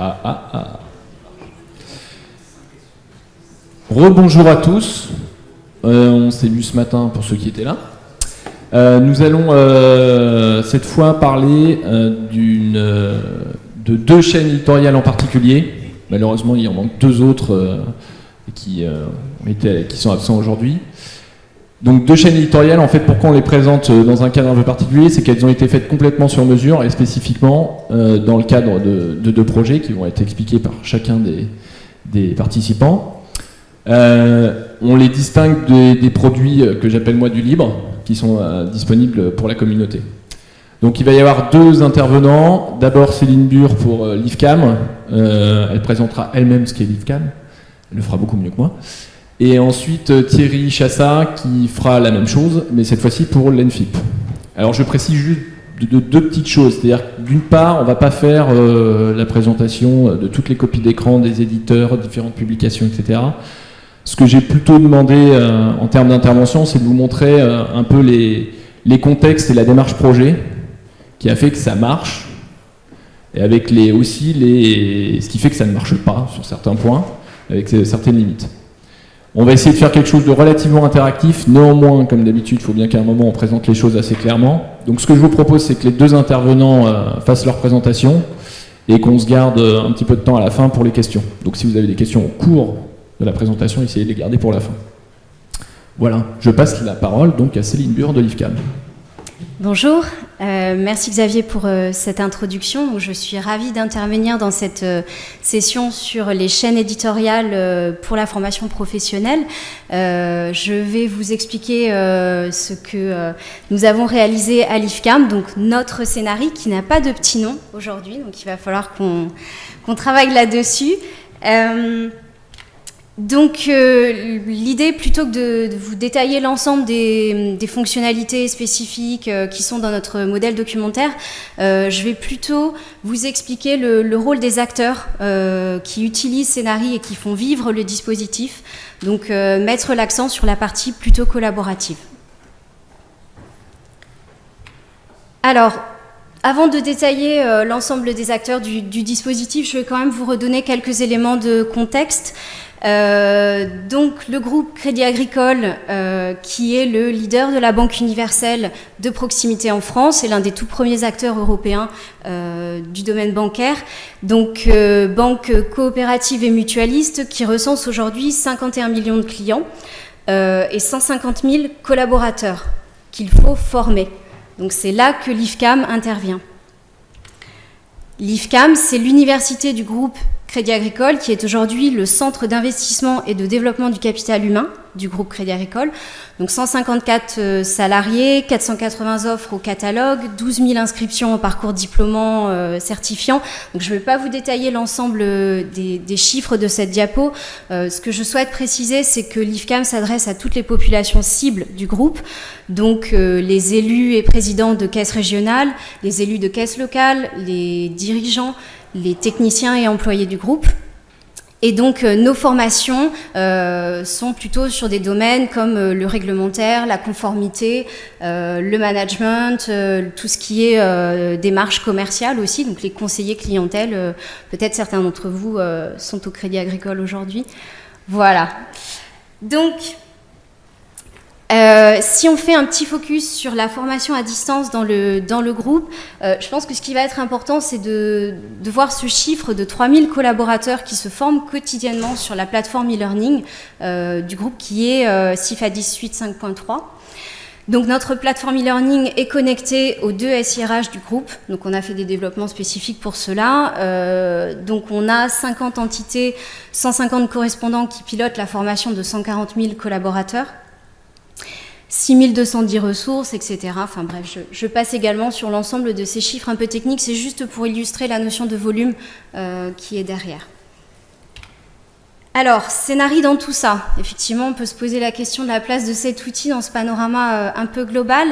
Ah, ah, ah. Rebonjour à tous. Euh, on s'est vu ce matin pour ceux qui étaient là. Euh, nous allons euh, cette fois parler de deux chaînes éditoriales en particulier. Malheureusement, il y en manque deux autres qui sont absents aujourd'hui. Donc deux chaînes éditoriales, en fait, pourquoi on les présente dans un cadre un peu particulier, c'est qu'elles ont été faites complètement sur mesure et spécifiquement dans le cadre de, deux projets qui vont être expliqués par chacun des, participants. Euh, on les distingue des, produits que j'appelle moi du libre, qui sont euh, disponibles pour la communauté. Donc il va y avoir deux intervenants. D'abord Céline Bure pour euh, l'IFCAM. elle présentera elle-même ce qu'est l'IFCAM. Elle le fera beaucoup mieux que moi. Et ensuite Thierry Chassa qui fera la même chose, mais cette fois-ci pour l'ENFIP. Alors je précise juste de, deux petites choses. C'est-à-dire d'une part, on ne va pas faire la présentation de toutes les copies d'écran des éditeurs, différentes publications, etc. Ce que j'ai plutôt demandé euh, en termes d'intervention, c'est de vous montrer euh, un peu les, contextes et la démarche projet qui a fait que ça marche, et avec les, aussi les, ce qui fait que ça ne marche pas sur certains points, avec certaines limites. On va essayer de faire quelque chose de relativement interactif, néanmoins, comme d'habitude, il faut bien qu'à un moment on présente les choses assez clairement. Donc ce que je vous propose, c'est que les deux intervenants euh, fassent leur présentation et qu'on se garde un petit peu de temps à la fin pour les questions. Donc si vous avez des questions au cours de la présentation, essayez de les garder pour la fin. Voilà, je passe la parole donc à Céline Bure de l'IFCAM. Bonjour, euh, merci Xavier pour euh, cette introduction. Je suis ravie d'intervenir dans cette euh, session sur les chaînes éditoriales pour la formation professionnelle. je vais vous expliquer ce que nous avons réalisé à l'IFCAM, donc notre scénario qui n'a pas de petit nom aujourd'hui, donc il va falloir qu'on travaille là-dessus. Donc euh, l'idée, plutôt que de, vous détailler l'ensemble des, fonctionnalités spécifiques euh, qui sont dans notre modèle documentaire, euh, je vais plutôt vous expliquer le, rôle des acteurs qui utilisent Scénarii et qui font vivre le dispositif, donc mettre l'accent sur la partie plutôt collaborative. Alors, avant de détailler l'ensemble des acteurs du, du, dispositif, je vais quand même vous redonner quelques éléments de contexte. Euh, donc le groupe Crédit Agricole, euh, qui est le leader de la Banque universelle de proximité en France, est l'un des tout premiers acteurs européens euh, du domaine bancaire. Donc banque coopérative et mutualiste qui recense aujourd'hui 51 millions de clients et 150 000 collaborateurs qu'il faut former. Donc c'est là que l'IFCAM intervient. L'IFCAM, c'est l'université du groupe Crédit Agricole, qui est aujourd'hui le centre d'investissement et de développement du capital humain du groupe Crédit Agricole. Donc 154 euh, salariés, 480 offres au catalogue, 12 000 inscriptions au parcours diplômant euh, certifiant. Donc je ne vais pas vous détailler l'ensemble euh, des, chiffres de cette diapo. ce que je souhaite préciser, c'est que l'IFCAM s'adresse à toutes les populations cibles du groupe, donc les élus et présidents de caisses régionales, les élus de caisses locales, les dirigeants, les techniciens et employés du groupe. Et donc euh, nos formations euh, sont plutôt sur des domaines comme euh, le réglementaire, la conformité, le management, tout ce qui est démarche commerciale aussi, donc les conseillers clientèle. Peut-être certains d'entre vous sont au Crédit Agricole aujourd'hui. Voilà. Donc euh, si on fait un petit focus sur la formation à distance dans le, dans le groupe, euh, je pense que ce qui va être important, c'est de, de, voir ce chiffre de 3000 collaborateurs qui se forment quotidiennement sur la plateforme e-learning euh, du groupe qui est euh, CIFA 18 5.3. Donc notre plateforme e-learning est connectée aux deux SIRH du groupe. Donc on a fait des développements spécifiques pour cela. Euh, donc on a 50 entités, 150 correspondants qui pilotent la formation de 140 000 collaborateurs. 6210 ressources, etc. Enfin bref, je, passe également sur l'ensemble de ces chiffres un peu techniques. C'est juste pour illustrer la notion de volume euh, qui est derrière. Alors, scénarii dans tout ça. Effectivement, on peut se poser la question de la place de cet outil dans ce panorama euh, un peu global.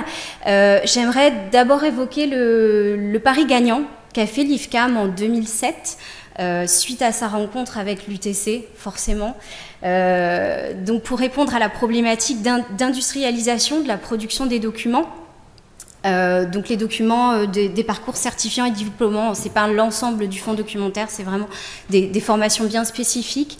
Euh, j'aimerais d'abord évoquer le, pari gagnant qu'a fait l'IFCAM en 2007 euh, suite à sa rencontre avec l'UTC, forcément. Euh, donc pour répondre à la problématique d'industrialisation de la production des documents, donc les documents des, parcours certifiants et diplômants, c'est pas l'ensemble du fonds documentaire, c'est vraiment des, formations bien spécifiques.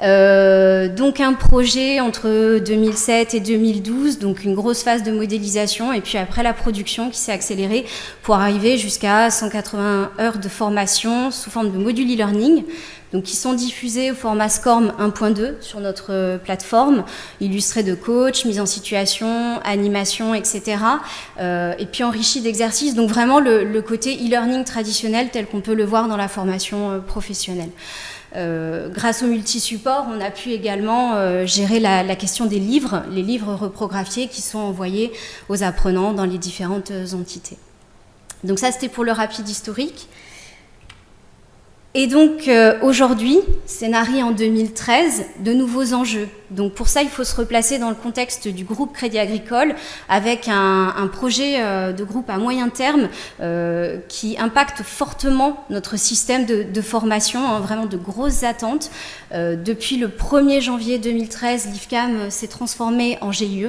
donc un projet entre 2007 et 2012, donc une grosse phase de modélisation et puis après la production qui s'est accélérée pour arriver jusqu'à 180 heures de formation sous forme de module e-learning donc qui sont diffusés au format SCORM 1.2 sur notre euh, plateforme, illustrés de coach, mise en situation, animation, etc. Euh, et puis enrichis d'exercices, donc vraiment le, côté e-learning traditionnel tel qu'on peut le voir dans la formation euh, professionnelle. grâce au multi-support, on a pu également gérer la, la, question des livres, les livres reprographiés qui sont envoyés aux apprenants dans les différentes entités. Donc ça, c'était pour le rapide historique. Et donc euh, aujourd'hui, scénario en 2013, de nouveaux enjeux. Donc pour ça, il faut se replacer dans le contexte du groupe Crédit Agricole avec un, projet euh, de groupe à moyen terme euh, qui impacte fortement notre système de, formation, hein, vraiment de grosses attentes. depuis le 1er janvier 2013, l'IFCAM s'est transformé en GIE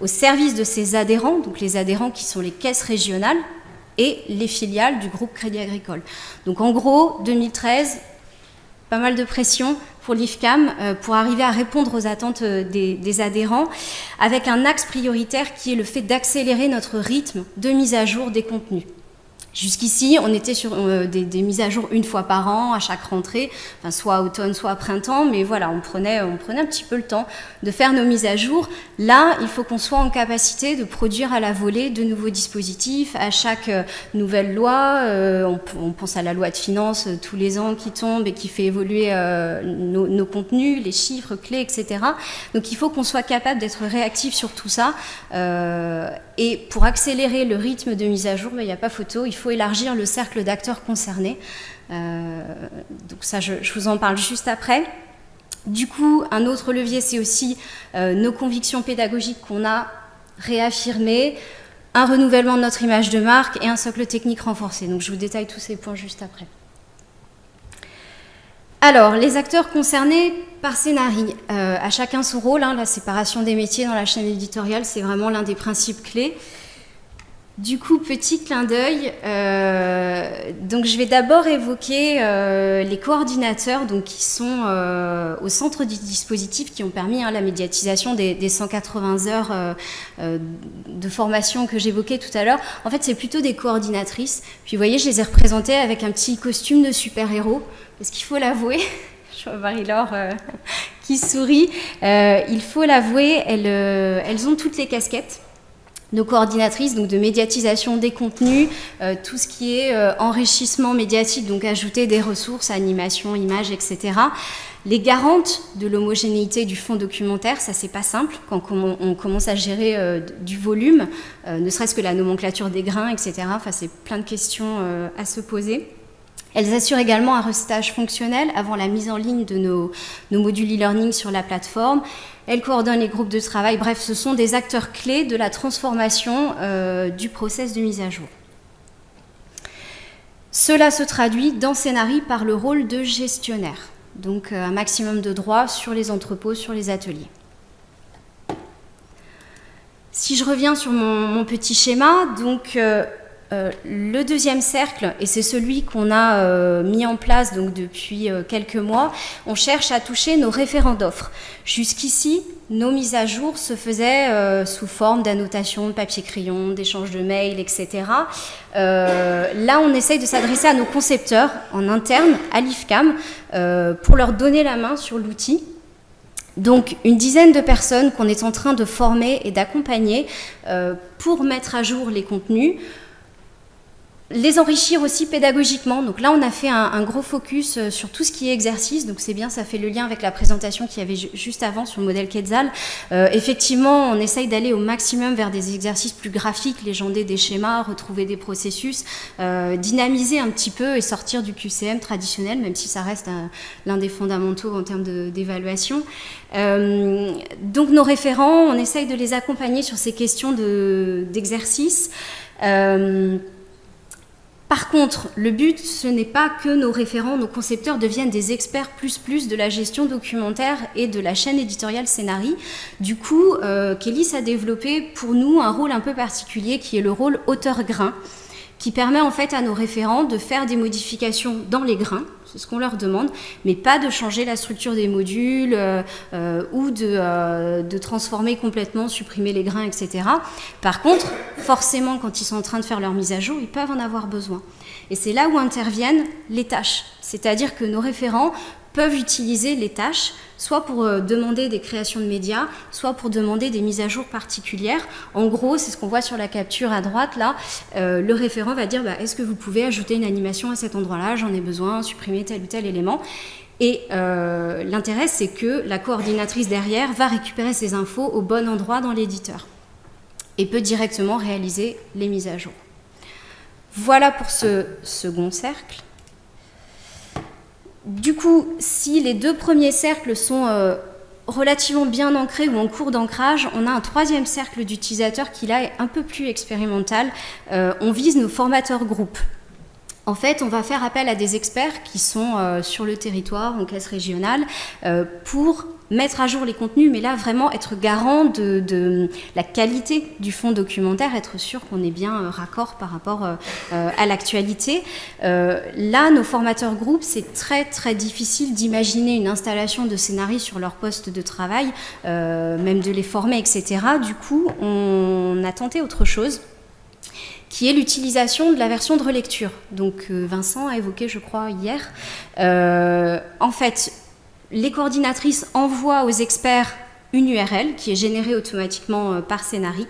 au service de ses adhérents, donc les adhérents qui sont les caisses régionales et les filiales du groupe Crédit Agricole. Donc en gros, 2013, pas mal de pression pour l'IFCAM euh, pour arriver à répondre aux attentes euh, des, adhérents, avec un axe prioritaire qui est le fait d'accélérer notre rythme de mise à jour des contenus. Jusqu'ici, on était sur euh, des, mises à jour une fois par an, à chaque rentrée, soit automne, soit printemps, mais voilà, on prenait, on prenait un petit peu le temps de faire nos mises à jour. Là, il faut qu'on soit en capacité de produire à la volée de nouveaux dispositifs. À chaque euh, nouvelle loi, euh, on, pense à la loi de finances tous les ans qui tombe et qui fait évoluer nos, contenus, les chiffres clés, etc. Donc il faut qu'on soit capable d'être réactif sur tout ça. et pour accélérer le rythme de mise à jour, ben, il n'y a pas photo, il faut élargir le cercle d'acteurs concernés. Euh, donc ça, je, vous en parle juste après. Du coup, un autre levier, c'est aussi euh, nos convictions pédagogiques qu'on a réaffirmées, un renouvellement de notre image de marque et un socle technique renforcé. Donc je vous détaille tous ces points juste après. Alors, les acteurs concernés par scénarii, euh, à chacun son rôle, hein, la séparation des métiers dans la chaîne éditoriale, c'est vraiment l'un des principes clés. Du coup, petit clin d'œil. Euh, donc, je vais d'abord évoquer euh, les coordinateurs, donc qui sont euh, au centre du dispositif, qui ont permis hein, la médiatisation des, 180 heures de formation que j'évoquais tout à l'heure. En fait, c'est plutôt des coordinatrices. Puis, vous voyez, je les ai représentées avec un petit costume de super-héros, parce qu'il faut l'avouer. je vois Marie-Laure qui sourit. il faut l'avouer, elles, elles ont toutes les casquettes nos coordinatrices donc de médiatisation des contenus, euh, tout ce qui est euh, enrichissement médiatique, donc ajouter des ressources, animation, images, etc. Les garantes de l'homogénéité du fonds documentaire, ça c'est pas simple quand on commence à gérer euh, du volume, ne serait-ce que la nomenclature des grains, etc. Enfin, c'est plein de questions à se poser. Elles assurent également un restage fonctionnel avant la mise en ligne de nos, modules e-learning sur la plateforme. Elles coordonnent les groupes de travail. Bref, ce sont des acteurs clés de la transformation euh, du process de mise à jour. Cela se traduit dans Scénarii par le rôle de gestionnaire, donc euh, un maximum de droits sur les entrepôts, sur les ateliers. Si je reviens sur mon, petit schéma, donc euh, euh, le deuxième cercle, et c'est celui qu'on a euh, mis en place donc depuis euh, quelques mois, on cherche à toucher nos référents d'offres. Jusqu'ici, nos mises à jour se faisaient sous forme d'annotation de papier-crayon, d'échange de mails, etc. là, on essaye de s'adresser à nos concepteurs en interne, à l'IFCAM, pour leur donner la main sur l'outil donc une dizaine de personnes qu'on est en train de former et d'accompagner pour mettre à jour les contenus, les enrichir aussi pédagogiquement. Donc là, on a fait un, gros focus euh, sur tout ce qui est exercice. Donc c'est bien, ça fait le lien avec la présentation qu'il y avait juste avant sur le modèle Quetzal. Euh, effectivement, on essaye d'aller au maximum vers des exercices plus graphiques, légender des schémas, retrouver des processus, euh, dynamiser un petit peu et sortir du QCM traditionnel, même si ça reste l'un des fondamentaux en termes d'évaluation. donc nos référents, on essaye de les accompagner sur ces questions d'exercice. Par contre, le but, ce n'est pas que nos référents, nos concepteurs deviennent des experts plus plus de la gestion documentaire et de la chaîne éditoriale Scénarii. Du coup, euh, Kélis a développé pour nous un rôle un peu particulier qui est le rôle auteur-grain qui permet en fait à nos référents de faire des modifications dans les grains, c'est ce qu'on leur demande, mais pas de changer la structure des modules euh, euh, ou de, euh, de, transformer complètement, supprimer les grains, etc. Par contre, forcément, quand ils sont en train de faire leur mise à jour, ils peuvent en avoir besoin. Et c'est là où interviennent les tâches. C'est-à-dire que nos référents peuvent utiliser les tâches soit pour euh, demander des créations de médias, soit pour demander des mises à jour particulières. En gros, c'est ce qu'on voit sur la capture à droite, là. Euh, le référent va dire, bah, est-ce que vous pouvez ajouter une animation à cet endroit-là? J'en ai besoin, supprimer tel ou tel élément. Et euh, l'intérêt, c'est que la coordinatrice derrière va récupérer ces infos au bon endroit dans l'éditeur et peut directement réaliser les mises à jour. Voilà pour ce second cercle. Du coup, si les deux premiers cercles sont euh, relativement bien ancrés ou en cours d'ancrage, on a un troisième cercle d'utilisateurs qui là est un peu plus expérimental. Euh, on vise nos formateurs groupes. En fait, on va faire appel à des experts qui sont euh, sur le territoire, en caisse régionale, pour mettre à jour les contenus, mais là vraiment être garant de, la qualité du fond documentaire, être sûr qu'on est bien euh, raccord par rapport euh, euh, à l'actualité. là, nos formateurs groupes, c'est très très difficile d'imaginer une installation de scénarii sur leur poste de travail, même de les former, etc. Du coup, on a tenté autre chose qui est l'utilisation de la version de relecture. Donc Vincent a évoqué, je crois, hier. en fait, les coordinatrices envoient aux experts une URL qui est générée automatiquement euh, par Scénari.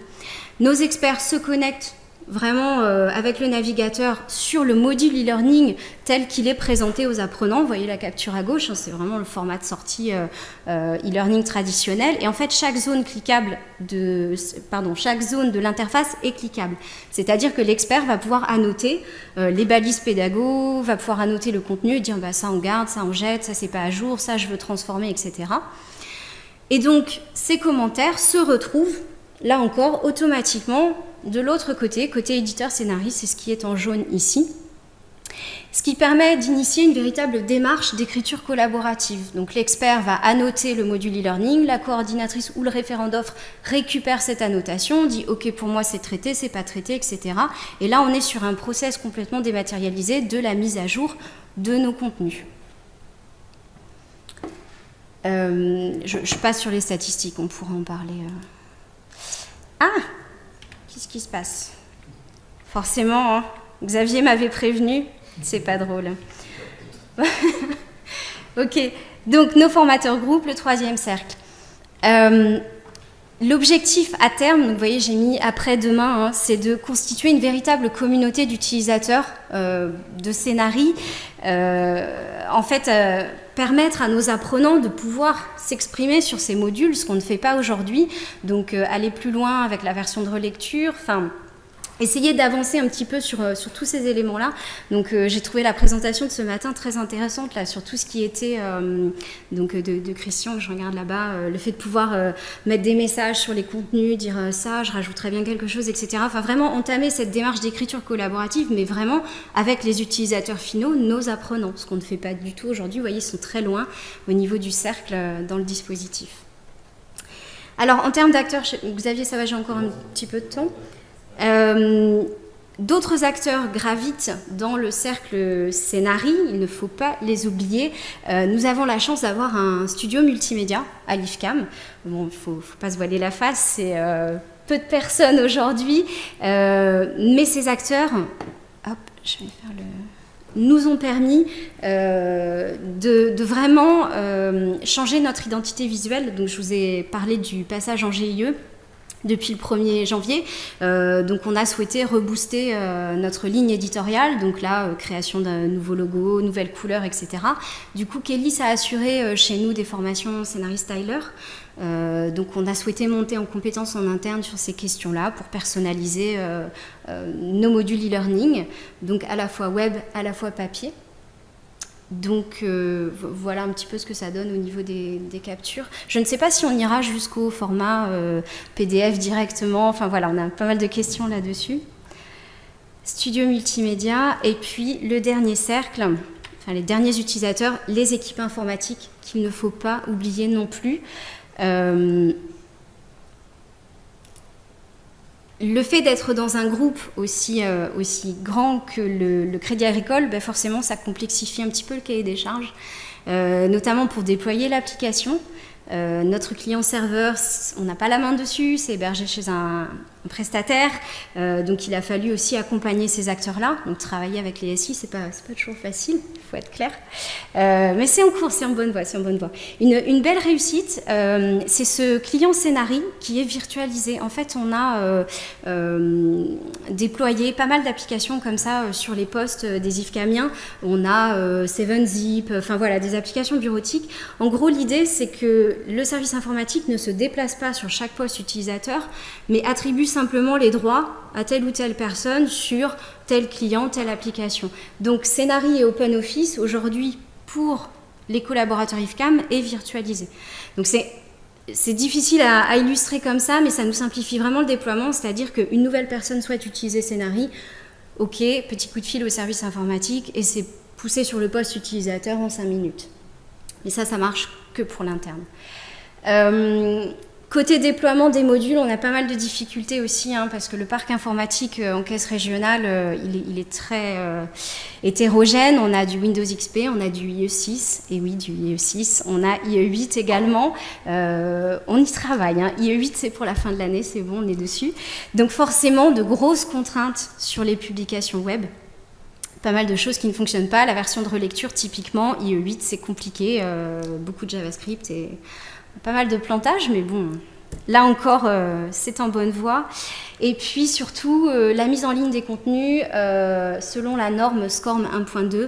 Nos experts se connectent vraiment euh, avec le navigateur sur le module e-learning tel qu'il est présenté aux apprenants. Vous voyez la capture à gauche, hein, c'est vraiment le format de sortie euh, e-learning traditionnel. Et en fait, chaque zone cliquable de, pardon, chaque zone de l'interface est cliquable. C'est-à-dire que l'expert va pouvoir annoter les balises pédago, va pouvoir annoter le contenu et dire bah, ça on garde, ça on jette, ça c'est pas à jour, ça je veux transformer, etc. Et donc ces commentaires se retrouvent là encore automatiquement de l'autre côté, côté éditeur scénariste, c'est ce qui est en jaune ici, ce qui permet d'initier une véritable démarche d'écriture collaborative. Donc l'expert va annoter le module e-learning, la coordinatrice ou le référent d'offre récupère cette annotation, dit ok pour moi c'est traité, c'est pas traité, etc. Et là on est sur un process complètement dématérialisé de la mise à jour de nos contenus. Euh, je, passe sur les statistiques, on pourra en parler. Euh. Ah Qu'est-ce qui se passe Forcément, hein. Xavier m'avait prévenu, c'est pas drôle. ok, donc nos formateurs groupes, le troisième cercle. Euh, l'objectif à terme, vous voyez, j'ai mis après-demain, hein, c'est de constituer une véritable communauté d'utilisateurs euh, de scénarii. Euh, en fait, permettre à nos apprenants de pouvoir s'exprimer sur ces modules, ce qu'on ne fait pas aujourd'hui. Donc euh, aller plus loin avec la version de relecture, enfin essayer d'avancer un petit peu sur, euh, sur tous ces éléments-là. Donc euh, j'ai trouvé la présentation de ce matin très intéressante là sur tout ce qui était donc de, Christian que je regarde là-bas, le fait de pouvoir mettre des messages sur les contenus, dire ça, je rajouterais bien quelque chose, etc. Enfin vraiment entamer cette démarche d'écriture collaborative, mais vraiment avec les utilisateurs finaux, nos apprenants, ce qu'on ne fait pas du tout aujourd'hui. Vous voyez, ils sont très loin au niveau du cercle dans le dispositif. Alors en termes d'acteurs, Xavier ça va, j'ai encore un petit peu de temps. Euh, d'autres acteurs gravitent dans le cercle scénarii, il ne faut pas les oublier. Euh, nous avons la chance d'avoir un studio multimédia à l'IFCAM. Bon, il ne faut, pas se voiler la face, c'est euh, peu de personnes aujourd'hui, mais ces acteurs, hop, je vais faire le nous ont permis de, vraiment changer notre identité visuelle. Donc, je vous ai parlé du passage en GIE depuis le 1er janvier. Euh, donc on a souhaité rebooster euh, notre ligne éditoriale, donc là, euh, création d'un nouveau logo, nouvelles couleurs, etc. Du coup, Kelly a assuré chez nous des formations scénariste-styler. donc on a souhaité monter en compétences en interne sur ces questions-là pour personnaliser nos modules e-learning, donc à la fois web, à la fois papier. Donc euh, voilà un petit peu ce que ça donne au niveau des, captures. Je ne sais pas si on ira jusqu'au format euh, PDF directement. Enfin voilà, on a pas mal de questions là-dessus. studio multimédia, et puis le dernier cercle, enfin les derniers utilisateurs, les équipes informatiques qu'il ne faut pas oublier non plus. Euh, le fait d'être dans un groupe aussi, euh, aussi grand que le, Crédit Agricole, ben forcément, ça complexifie un petit peu le cahier des charges, euh, notamment pour déployer l'application. notre client serveur, on n'a pas la main dessus, c'est hébergé chez un, prestataire. Euh, donc il a fallu aussi accompagner ces acteurs-là. Donc travailler avec les SI, c'est pas, pas toujours facile, il faut être clair. Euh, mais c'est en cours, c'est en bonne voie, c'est en bonne voie. Une, belle réussite, euh, c'est ce client Scénari qui est virtualisé. En fait, on a déployé pas mal d'applications comme ça sur les postes des Camiens. On a 7zip, enfin voilà, des applications bureautiques. En gros, l'idée, c'est que le service informatique ne se déplace pas sur chaque poste utilisateur, mais attribue simplement les droits à telle ou telle personne sur tel client, telle application. Donc Scénari et OpenOffice, aujourd'hui, pour les collaborateurs IFCAM, est virtualisé. Donc c'est difficile à, illustrer comme ça, mais ça nous simplifie vraiment le déploiement, c'est-à-dire qu'une nouvelle personne souhaite utiliser Scénari, ok, petit coup de fil au service informatique, et c'est poussé sur le poste utilisateur en 5 minutes. Mais ça, ça marche que pour l'interne. Euh, Côté déploiement des modules, on a pas mal de difficultés aussi, hein, parce que le parc informatique euh, en caisse régionale, euh, il, est, très euh, hétérogène. On a du Windows XP, on a du IE6, et oui, du IE6. On a IE8 également. on y travaille. Hein. IE8, c'est pour la fin de l'année, c'est bon, on est dessus. Donc forcément, de grosses contraintes sur les publications web pas mal de choses qui ne fonctionnent pas. La version de relecture, typiquement, IE8, c'est compliqué, beaucoup de JavaScript et pas mal de plantages, mais bon, là encore, euh, c'est en bonne voie. Et puis surtout, euh, la mise en ligne des contenus euh, selon la norme SCORM 1.2.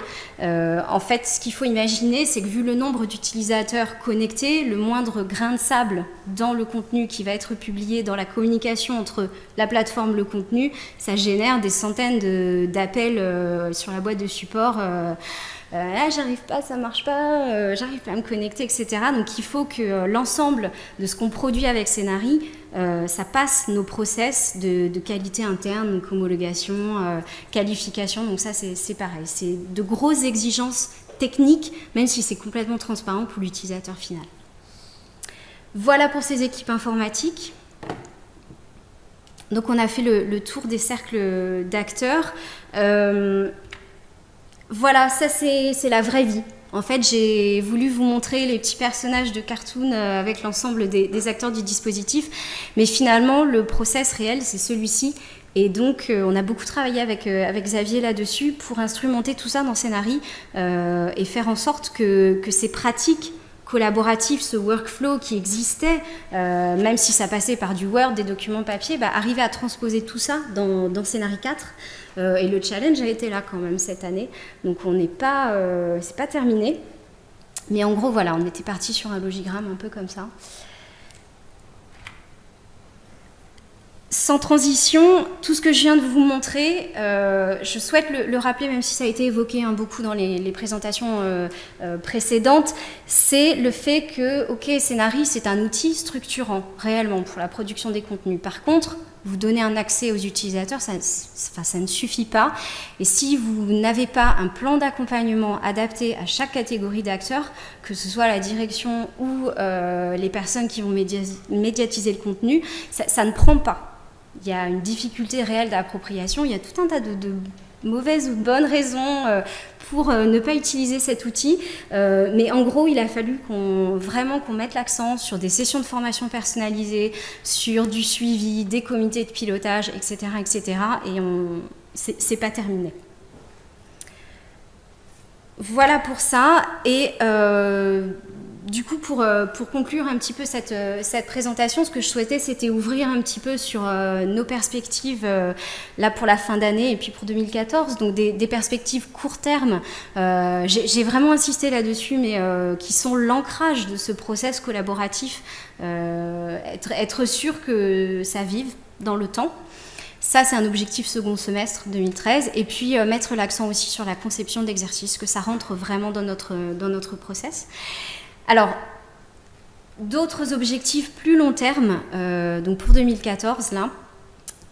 en fait, ce qu'il faut imaginer, c'est que vu le nombre d'utilisateurs connectés, le moindre grain de sable dans le contenu qui va être publié dans la communication entre la plateforme et le contenu, ça génère des centaines d'appels sur la boîte de support ah, j'arrive pas, ça marche pas, euh, j'arrive pas à me connecter, etc. Donc il faut que euh, l'ensemble de ce qu'on produit avec Scénari, ça passe nos process de, qualité interne, donc homologation, qualification. Donc ça c'est pareil, c'est de grosses exigences techniques, même si c'est complètement transparent pour l'utilisateur final. Voilà pour ces équipes informatiques. Donc on a fait le, tour des cercles d'acteurs. Voilà, ça c'est la vraie vie. En fait, j'ai voulu vous montrer les petits personnages de cartoon euh, avec l'ensemble des, acteurs du dispositif, mais finalement, le process réel, c'est celui-ci. Et donc, euh, on a beaucoup travaillé avec, euh, avec Xavier là-dessus pour instrumenter tout ça dans Scénarii et faire en sorte que, que ces pratiques collaboratif, ce workflow qui existait, euh, même si ça passait par du Word, des documents papier, bah, arriver à transposer tout ça dans, dans 4. Euh, et le challenge a été là quand même cette année. Donc on n'est pas, euh, c'est pas terminé. Mais en gros, voilà, on était parti sur un logigramme un peu comme ça. Sans transition, tout ce que je viens de vous montrer, euh, je souhaite le, rappeler, même si ça a été évoqué hein, beaucoup dans les, présentations euh, euh, précédentes, c'est le fait que, ok, Scénarii, c'est un outil structurant, réellement, pour la production des contenus. Par contre, vous donner un accès aux utilisateurs, ça, ça ne suffit pas. Et si vous n'avez pas un plan d'accompagnement adapté à chaque catégorie d'acteurs, que ce soit la direction ou les personnes qui vont médiatiser le contenu, ça ne prend pas il y a une difficulté réelle d'appropriation, il y a tout un tas de, mauvaises ou de bonnes raisons euh, pour euh, ne pas utiliser cet outil. Euh, mais en gros, il a fallu vraiment qu'on mette l'accent sur des sessions de formation personnalisées, sur du suivi, des comités de pilotage, etc., etc. Et on, c'est pas terminé. Voilà pour ça. Et du coup, pour, euh, pour, conclure un petit peu cette, euh, cette présentation, ce que je souhaitais, c'était ouvrir un petit peu sur euh, nos perspectives là pour la fin d'année et puis pour 2014, donc des, perspectives court terme. J'ai vraiment insisté là-dessus, mais qui sont l'ancrage de ce process collaboratif, être, sûr que ça vive dans le temps. Ça, c'est un objectif second semestre 2013. Et puis, mettre l'accent aussi sur la conception d'exercices, que ça rentre vraiment dans notre, dans notre process. Alors, d'autres objectifs plus long terme, euh, donc pour 2014, là,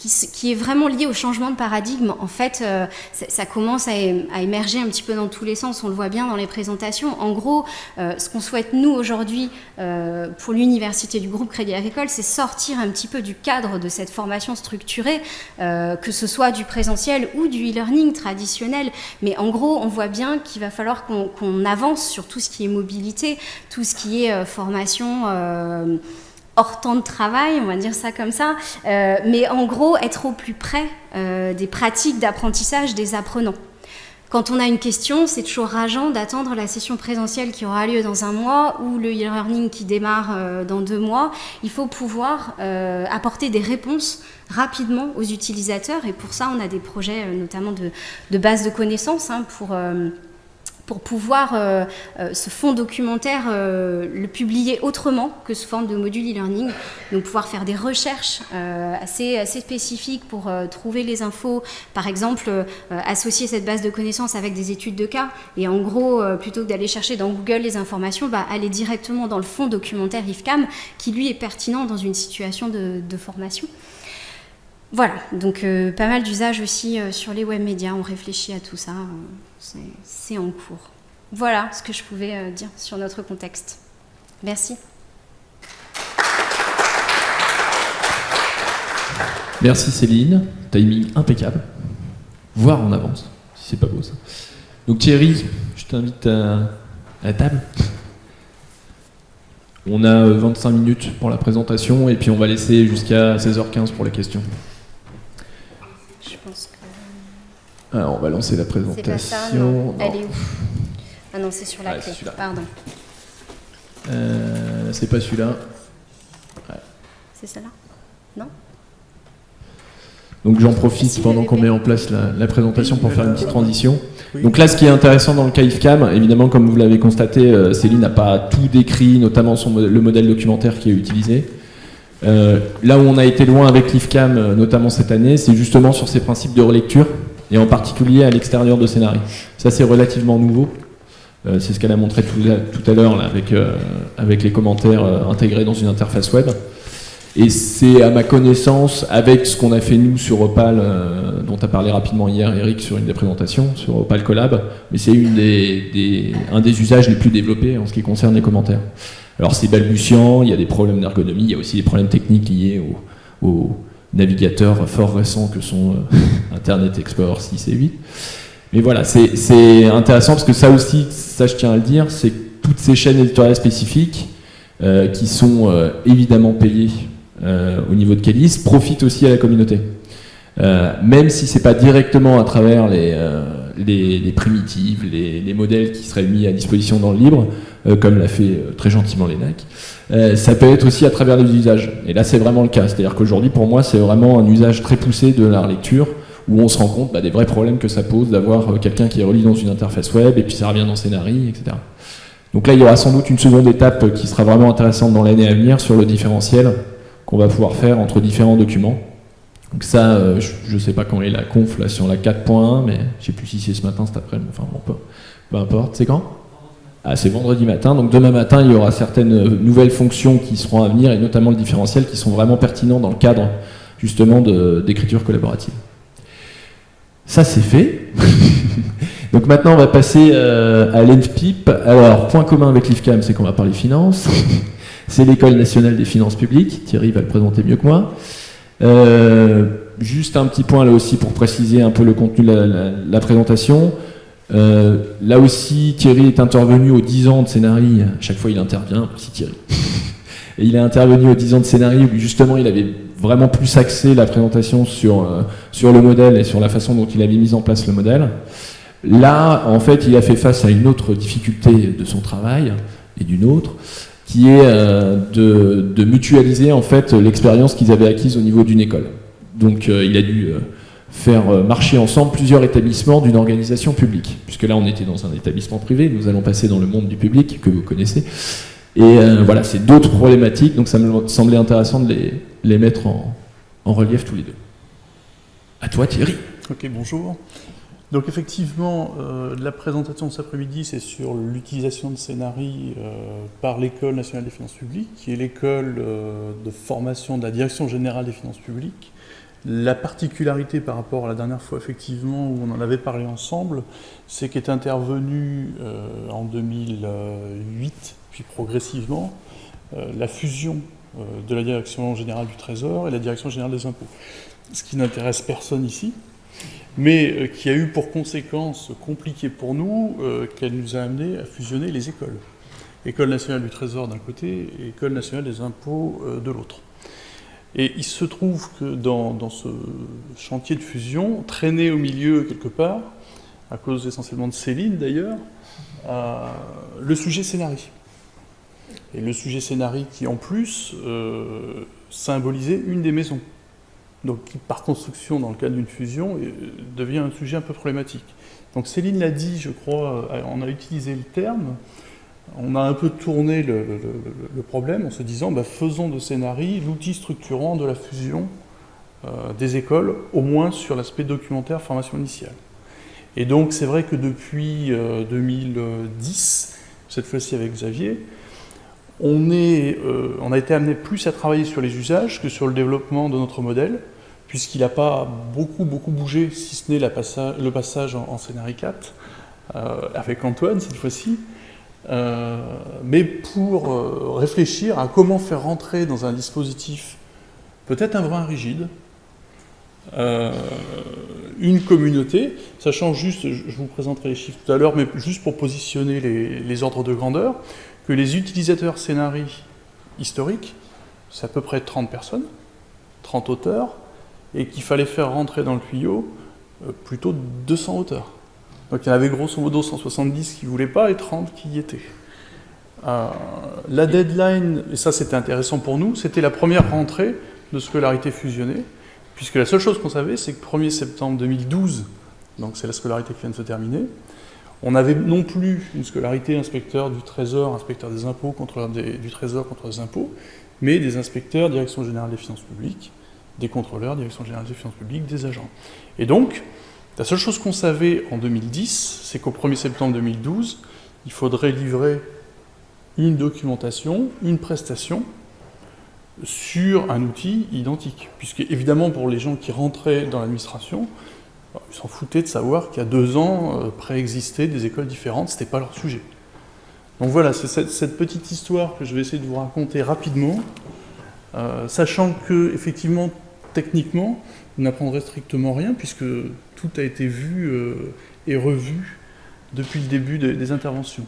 qui, est vraiment lié au changement de paradigme. En fait, euh, ça, commence à, émerger un petit peu dans tous les sens, on le voit bien dans les présentations. En gros, euh, ce qu'on souhaite nous aujourd'hui euh, pour l'université du groupe Crédit Agricole, c'est sortir un petit peu du cadre de cette formation structurée, que ce soit du présentiel ou du e-learning traditionnel. Mais en gros, on voit bien qu'il va falloir qu'on avance sur tout ce qui est mobilité, tout ce qui est formation hors temps de travail, on va dire ça comme ça, euh, mais en gros être au plus près euh, des pratiques d'apprentissage des apprenants. Quand on a une question, c'est toujours rageant d'attendre la session présentielle qui aura lieu dans un mois ou le e-learning qui démarre euh, dans deux mois. Il faut pouvoir apporter des réponses rapidement aux utilisateurs et pour ça on a des projets notamment de, base de connaissances hein, pour pour pouvoir euh, euh, ce fonds documentaire euh, le publier autrement que sous forme de module e-learning, donc pouvoir faire des recherches assez, assez spécifiques pour trouver les infos, par exemple associer cette base de connaissances avec des études de cas, et en gros, plutôt que d'aller chercher dans Google les informations, bah, aller directement dans le fonds documentaire IFCAM, qui lui est pertinent dans une situation de, de formation. Voilà, donc pas mal d'usages aussi sur les web médias, on réfléchit à tout ça c'est en cours. Voilà ce que je pouvais euh, dire sur notre contexte. Merci. Merci Céline, timing impeccable, voire en avance, si c'est pas beau ça. Donc Thierry, je t'invite à, la table. On a 25 euh, minutes pour la présentation et puis on va laisser jusqu'à 16h15 pour les questions. Je pense que... Alors, on va lancer la présentation. Elle est où Ah non, c'est sur la clé. Pardon. Euh, c'est pas celui-là. C'est celle-là Non donc j'en profite pendant qu'on met en place la, présentation pour faire une petite transition. Donc là, ce qui est intéressant dans le cas IFCAM, évidemment, comme vous l'avez constaté, euh, Céline n'a pas tout décrit, notamment son, le modèle documentaire qui est utilisé. Euh, là où on a été loin avec l'IFCAM, notamment cette année, c'est justement sur ces principes de relecture et en particulier à l'extérieur de Scénarii. Ça, c'est relativement nouveau. Euh, c'est ce qu'elle a montré tout, à l'heure avec, euh, avec les commentaires euh, intégrés dans une interface web. Et c'est à ma connaissance, avec ce qu'on a fait nous sur Opal, dont a parlé rapidement hier Eric sur une des présentations, sur Opal Collab, mais c'est un des usages les plus développés en ce qui concerne les commentaires. Alors c'est balbutiant, il y a des problèmes d'ergonomie, il y a aussi des problèmes techniques liés au navigateurs fort récents que sont euh, Internet Explorer 6 et 8. Mais voilà, c'est intéressant parce que ça aussi, ça je tiens à le dire, c'est toutes ces chaînes éditoriales spécifiques euh, qui sont euh, évidemment payées au niveau de Kélis profitent aussi à la communauté. même si c'est pas directement à travers les, les, primitives, les, les, modèles qui seraient mis à disposition dans le libre, comme l'a fait très gentiment l'ENAC, euh, ça peut être aussi à travers les usages. Et là, c'est vraiment le cas. C'est-à-dire qu'aujourd'hui, pour moi, c'est vraiment un usage très poussé de la relecture, où on se rend compte bah, des vrais problèmes que ça pose d'avoir euh, quelqu'un qui est relis dans une interface web, et puis ça revient dans Scénarii, etc. Donc là, il y aura sans doute une seconde étape qui sera vraiment intéressante dans l'année à venir sur le différentiel qu'on va pouvoir faire entre différents documents. Donc ça, euh, je ne sais pas quand est la conf là, sur la 4.1, mais je ne sais plus si c'est ce matin, cet après-midi, enfin bon, peu, importe. C'est quand? Ah, c'est vendredi matin, donc demain matin, il y aura certaines euh, nouvelles fonctions qui seront à venir, et notamment le différentiel, qui sont vraiment pertinents dans le cadre justement d'écriture collaborative. Ça, c'est fait. donc maintenant, on va passer euh, à l'ENFPIP. Alors, point commun avec l'IFCAM, c'est qu'on va parler finance. c'est l'École nationale des finances publiques. Thierry va le présenter mieux que moi. Euh, juste un petit point là aussi pour préciser un peu le contenu de la présentation. Euh, là aussi, Thierry est intervenu aux 10 ans de scénarii. Chaque fois, il intervient, si Thierry. Et il est intervenu aux 10 ans de scénarii où justement, il avait vraiment plus axé la présentation sur, euh, sur le modèle et sur la façon dont il avait mis en place le modèle. Là, en fait, il a fait face à une autre difficulté de son travail et d'une autre, qui est euh, de, mutualiser en fait l'expérience qu'ils avaient acquise au niveau d'une école. Donc, il a dû faire euh, marcher ensemble plusieurs établissements d'une organisation publique. Puisque là, on était dans un établissement privé, nous allons passer dans le monde du public, que vous connaissez. Et euh, voilà, c'est d'autres problématiques, donc ça me semblait intéressant de les, les mettre en, en, relief tous les deux. À toi Thierry. Ok, bonjour. Donc effectivement, euh, la présentation de cet après-midi, c'est sur l'utilisation de Scénarii par l'École nationale des finances publiques, qui est l'école de formation de la Direction générale des finances publiques, La particularité par rapport à la dernière fois, effectivement, où on en avait parlé ensemble, c'est qu'est intervenu euh, en 2008, puis progressivement, euh, la fusion euh, de la Direction générale du Trésor et la Direction générale des impôts. Ce qui n'intéresse personne ici, mais qui a eu pour conséquence compliquée pour nous qu'elle nous a amené à fusionner les écoles. École nationale du Trésor d'un côté et École nationale des impôts de l'autre. Et il se trouve que dans, ce chantier de fusion, traîné au milieu quelque part, à cause essentiellement de Céline d'ailleurs, euh, le sujet scénarii. Et le sujet scénarii qui en plus euh, symbolisait une des maisons. Donc qui par construction dans le cadre d'une fusion euh, devient un sujet un peu problématique. Donc Céline l'a dit, je crois, on a utilisé le terme, on a un peu tourné le, problème en se disant bah, faisons de Scénarii l'outil structurant de la fusion euh, des écoles, au moins sur l'aspect documentaire formation initiale. Et donc c'est vrai que depuis 2010, euh, cette fois-ci avec Xavier, euh, on, a été amené plus à travailler sur les usages que sur le développement de notre modèle, puisqu'il n'a pas beaucoup, bougé, si ce n'est le passage en, en 4, avec Antoine cette fois-ci. Euh, mais pour euh, réfléchir à comment faire rentrer dans un dispositif peut-être un brin rigide, euh, une communauté, sachant juste, je vous présenterai les chiffres tout à l'heure, mais juste pour positionner les, ordres de grandeur, que les utilisateurs scénarii historiques, c'est à peu près 30 personnes, 30 auteurs, et qu'il fallait faire rentrer dans le tuyau plutôt 200 auteurs. Donc il y en avait grosso modo 170 qui ne voulaient pas et 30 qui y étaient. Euh, la deadline, et ça c'était intéressant pour nous, c'était la première rentrée de scolarité fusionnée, puisque la seule chose qu'on savait, c'est que 1er septembre 2012, donc c'est la scolarité qui vient de se terminer, on n'avait non plus une scolarité inspecteur du Trésor, inspecteur des impôts, contrôleur du Trésor, contre les impôts, mais des inspecteurs, direction générale des finances publiques, des contrôleurs, direction générale des finances publiques, des agents. Et donc, la seule chose qu'on savait en 2010, c'est qu'au 1er septembre 2012, il faudrait livrer une documentation, une prestation sur un outil identique. Puisque évidemment pour les gens qui rentraient dans l'administration, ils s'en foutaient de savoir qu'il y a deux ans euh, préexistaient des écoles différentes, ce n'était pas leur sujet. Donc voilà, c'est cette, petite histoire que je vais essayer de vous raconter rapidement, euh, sachant que effectivement, techniquement, vous n'apprendrez strictement rien, puisque tout a été vu euh, et revu depuis le début des, interventions.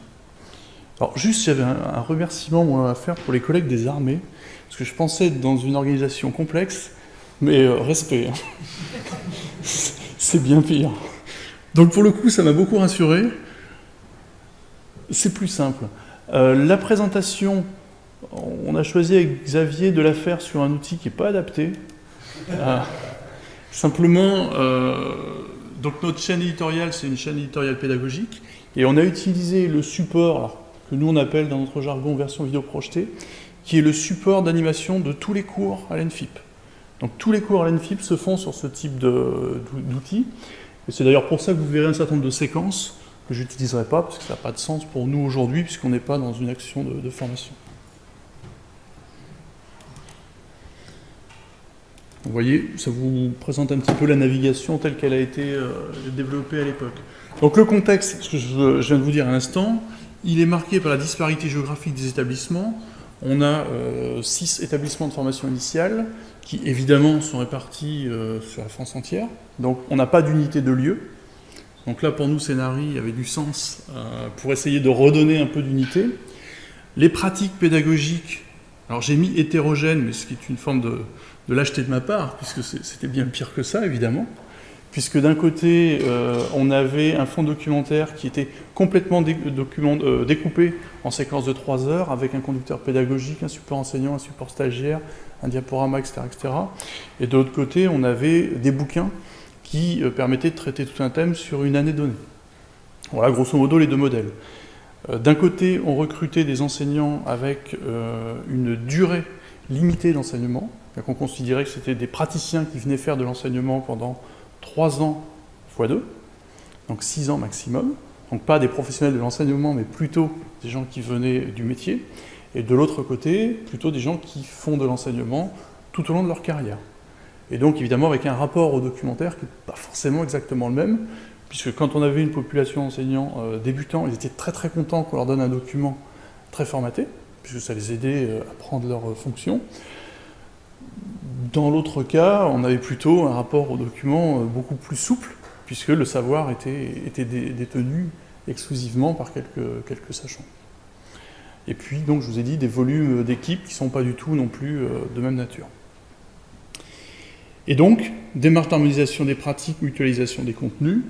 Alors juste, j'avais un, remerciement à faire pour les collègues des armées, parce que je pensais être dans une organisation complexe, mais euh, respect. Hein. C'est bien pire. Donc pour le coup, ça m'a beaucoup rassuré. C'est plus simple. Euh, la présentation, on a choisi avec Xavier de la faire sur un outil qui n'est pas adapté. Simplement, euh, donc notre chaîne éditoriale, c'est une chaîne éditoriale pédagogique, et on a utilisé le support, que nous on appelle dans notre jargon version vidéo projetée, qui est le support d'animation de tous les cours à l'ENFIP. Donc tous les cours à l'ENFIP se font sur ce type d'outils, et c'est d'ailleurs pour ça que vous verrez un certain nombre de séquences que je n'utiliserai pas, parce que ça n'a pas de sens pour nous aujourd'hui, puisqu'on n'est pas dans une action de formation. Vous voyez, ça vous présente un petit peu la navigation telle qu'elle a été euh, développée à l'époque. Donc le contexte, ce que je, viens de vous dire à l'instant, il est marqué par la disparité géographique des établissements. On a euh, six établissements de formation initiale qui évidemment sont répartis euh, sur la France entière. Donc on n'a pas d'unité de lieu. Donc là pour nous, Scénarii avait du sens pour essayer de redonner un peu d'unité. Les pratiques pédagogiques, alors j'ai mis hétérogène, mais ce qui est une forme de, de lâcheté de ma part, puisque c'était bien pire que ça, évidemment, puisque d'un côté, euh, on avait un fonds documentaire qui était complètement euh, découpé en séquences de 3 heures, avec un conducteur pédagogique, un support enseignant, un support stagiaire, un diaporama, etc. etc. Et de l'autre côté, on avait des bouquins qui euh, permettaient de traiter tout un thème sur une année donnée. Voilà, grosso modo, les deux modèles. D'un côté, on recrutait des enseignants avec une durée limitée d'enseignement, on considérait que c'était des praticiens qui venaient faire de l'enseignement pendant 3 ans x 2, donc 6 ans maximum. Donc pas des professionnels de l'enseignement, mais plutôt des gens qui venaient du métier. Et de l'autre côté, plutôt des gens qui font de l'enseignement tout au long de leur carrière. Et donc évidemment avec un rapport au documentaire qui n'est pas forcément exactement le même, puisque quand on avait une population d'enseignants euh, débutants, ils étaient très très contents qu'on leur donne un document très formaté, puisque ça les aidait euh, à prendre leurs fonctions. Dans l'autre cas, on avait plutôt un rapport au document beaucoup plus souple, puisque le savoir était, détenu exclusivement par quelques, sachants. Et puis, donc, je vous ai dit, des volumes d'équipes qui ne sont pas du tout non plus de même nature. Et donc, démarche d'harmonisation des pratiques, mutualisation des contenus.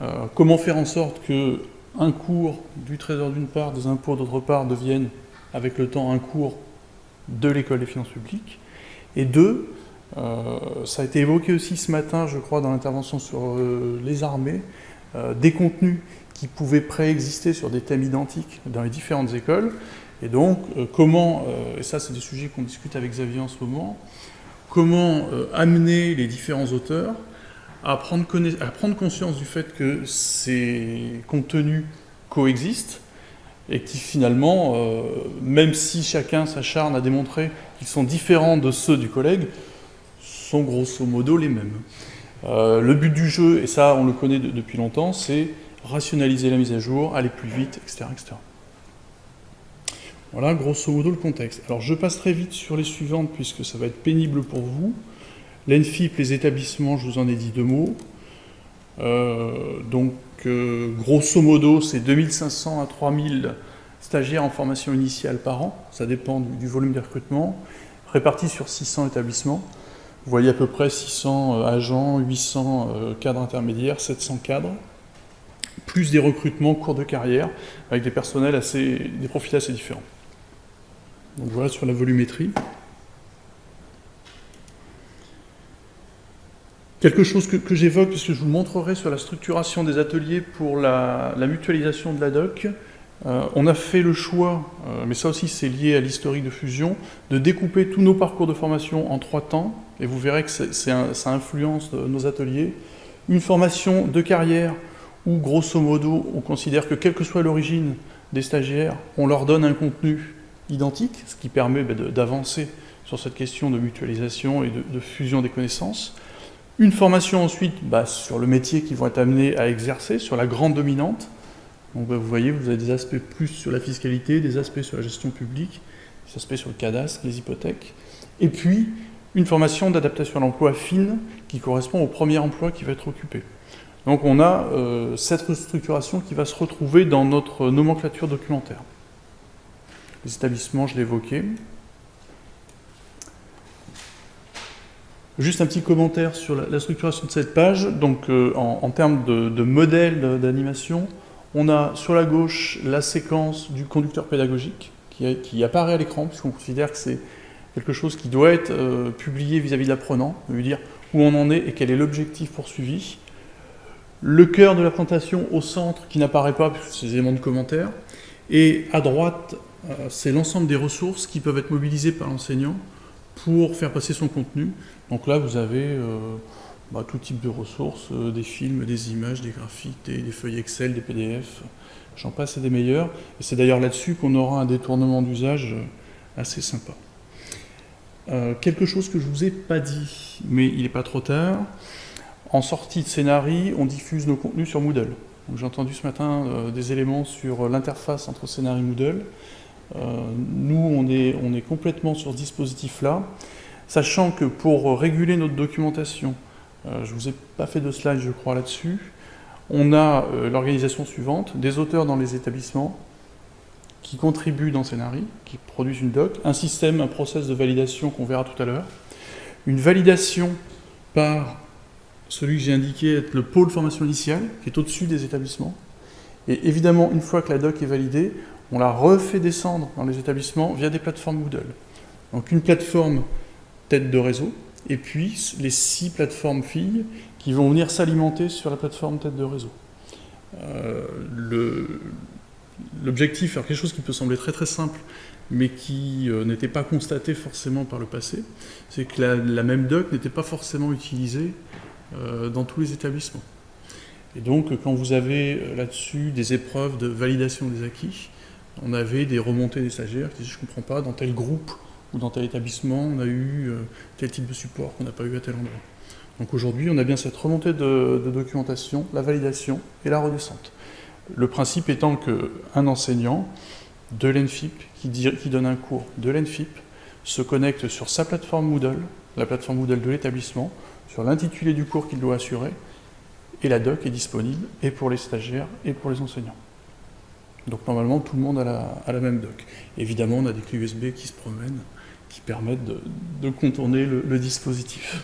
Euh, comment faire en sorte que un cours du Trésor d'une part, des impôts d'autre part, devienne avec le temps un cours de l'école des finances publiques. Et deux, euh, ça a été évoqué aussi ce matin, je crois, dans l'intervention sur euh, les armées, des contenus qui pouvaient préexister sur des thèmes identiques dans les différentes écoles. Et donc, comment, et ça c'est des sujets qu'on discute avec Xavier en ce moment, comment euh, amener les différents auteurs à prendre, conscience du fait que ces contenus coexistent et qui finalement, euh, même si chacun s'acharne à démontrer sont différents de ceux du collègue, sont grosso modo les mêmes. Euh, le but du jeu, et ça on le connaît depuis longtemps, c'est rationaliser la mise à jour, aller plus vite, etc. etc. Voilà grosso modo le contexte. Alors je passe très vite sur les suivantes puisque ça va être pénible pour vous. L'ENFIP, les établissements, je vous en ai dit deux mots. Euh, donc euh, grosso modo c'est 2500 à 3000 stagiaires en formation initiale par an, ça dépend du, volume des recrutements, répartis sur 600 établissements. Vous voyez à peu près 600 euh, agents, 800 cadres intermédiaires, 700 cadres, plus des recrutements cours de carrière avec des personnels assez, des profils assez différents. Donc voilà sur la volumétrie. Quelque chose que, j'évoque, puisque je vous montrerai sur la structuration des ateliers pour la, mutualisation de la doc. Euh, on a fait le choix, euh, mais ça aussi c'est lié à l'historique de fusion, de découper tous nos parcours de formation en trois temps, et vous verrez que ça influence nos ateliers. Une formation de carrière où, grosso modo, on considère que quelle que soit l'origine des stagiaires, on leur donne un contenu identique, ce qui permet bah, d'avancer sur cette question de mutualisation et de, fusion des connaissances. Une formation ensuite bah, sur le métier qu'ils vont être amenés à exercer, sur la grande dominante. Donc bah, vous voyez, vous avez des aspects plus sur la fiscalité, des aspects sur la gestion publique, des aspects sur le cadastre, les hypothèques. Et puis, une formation d'adaptation à l'emploi fine qui correspond au premier emploi qui va être occupé. Donc on a euh, cette restructuration qui va se retrouver dans notre nomenclature documentaire. Les établissements, je l'évoquais. Juste un petit commentaire sur la, structuration de cette page. Donc, euh, en, termes de, modèle d'animation, on a sur la gauche la séquence du conducteur pédagogique qui, apparaît à l'écran, puisqu'on considère que c'est quelque chose qui doit être euh, publié vis-à-vis de l'apprenant, lui dire où on en est et quel est l'objectif poursuivi. Le cœur de la présentation au centre qui n'apparaît pas, puisque c'est des éléments de commentaire. Et à droite, euh, c'est l'ensemble des ressources qui peuvent être mobilisées par l'enseignant pour faire passer son contenu. Donc là, vous avez euh, bah, tout type de ressources, euh, des films, des images, des graphiques, des, feuilles Excel, des PDF, j'en passe et des meilleurs. Et c'est d'ailleurs là-dessus qu'on aura un détournement d'usage assez sympa. quelque chose que je ne vous ai pas dit, mais il n'est pas trop tard. En sortie de scénarii, on diffuse nos contenus sur Moodle. J'ai entendu ce matin des éléments sur l'interface entre scénarii et Moodle. Euh, nous, on est, on est complètement sur ce dispositif-là, sachant que pour réguler notre documentation, euh, je ne vous ai pas fait de slide, je crois, là-dessus, on a euh, l'organisation suivante, des auteurs dans les établissements, qui contribuent dans Scénari, qui produisent une doc, un système, un process de validation qu'on verra tout à l'heure, une validation par celui que j'ai indiqué être le pôle formation initiale, qui est au-dessus des établissements. Et évidemment, une fois que la doc est validée, on la refait descendre dans les établissements via des plateformes Moodle. Donc une plateforme tête de réseau, et puis les six plateformes filles qui vont venir s'alimenter sur la plateforme tête de réseau. Euh, l'objectif, alors quelque chose qui peut sembler très très simple, mais qui euh, n'était pas constaté forcément par le passé, c'est que la, même doc n'était pas forcément utilisée euh, dans tous les établissements. Et donc, quand vous avez là-dessus des épreuves de validation des acquis, on avait des remontées des stagiaires qui disaient « je ne comprends pas, dans tel groupe, ou dans tel établissement, on a eu euh, tel type de support qu'on n'a pas eu à tel endroit. Donc aujourd'hui, on a bien cette remontée de, documentation, la validation et la redescente. Le principe étant qu'un enseignant de l'ENFIP, qui, qui donne un cours de l'ENFIP, se connecte sur sa plateforme Moodle, la plateforme Moodle de l'établissement, sur l'intitulé du cours qu'il doit assurer, et la doc est disponible et pour les stagiaires et pour les enseignants. Donc normalement, tout le monde a la, même doc. Évidemment, on a des clés USB qui se promènent, qui permettent de, contourner le, dispositif.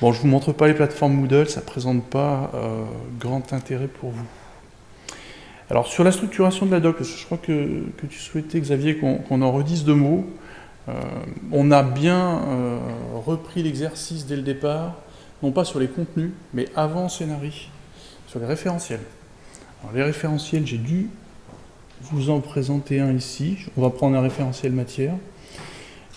Bon, je ne vous montre pas les plateformes Moodle, ça ne présente pas euh, grand intérêt pour vous. Alors sur la structuration de la doc, je crois que, tu souhaitais, Xavier, qu'on en redise deux mots. Euh, on a bien euh, repris l'exercice dès le départ, non pas sur les contenus, mais avant scénario, sur les référentiels. Les référentiels, j'ai dû vous en présenter un ici. On va prendre un référentiel matière.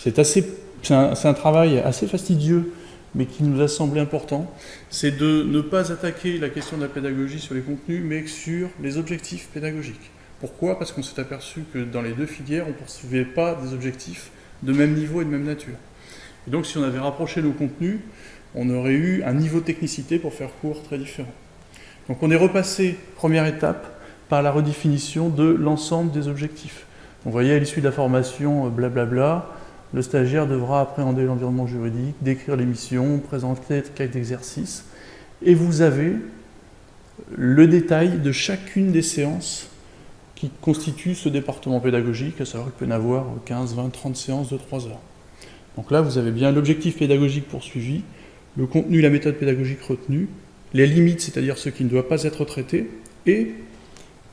C'est un, un, travail assez fastidieux, mais qui nous a semblé important. C'est de ne pas attaquer la question de la pédagogie sur les contenus, mais sur les objectifs pédagogiques. Pourquoi? Parce qu'on s'est aperçu que dans les deux filières, on ne poursuivait pas des objectifs de même niveau et de même nature. Et donc si on avait rapproché nos contenus, on aurait eu un niveau de technicité pour faire cours très différent. Donc on est repassé, première étape, par la redéfinition de l'ensemble des objectifs. vous voyez, à l'issue de la formation, euh, blablabla, le stagiaire devra appréhender l'environnement juridique, décrire les missions, présenter le d'exercice, et vous avez le détail de chacune des séances qui constituent ce département pédagogique, à savoir qu'il peut y en avoir 15, 20, 30 séances de 3 heures. Donc là, vous avez bien l'objectif pédagogique poursuivi, le contenu, la méthode pédagogique retenue, les limites, c'est-à-dire ce qui ne doit pas être traité, et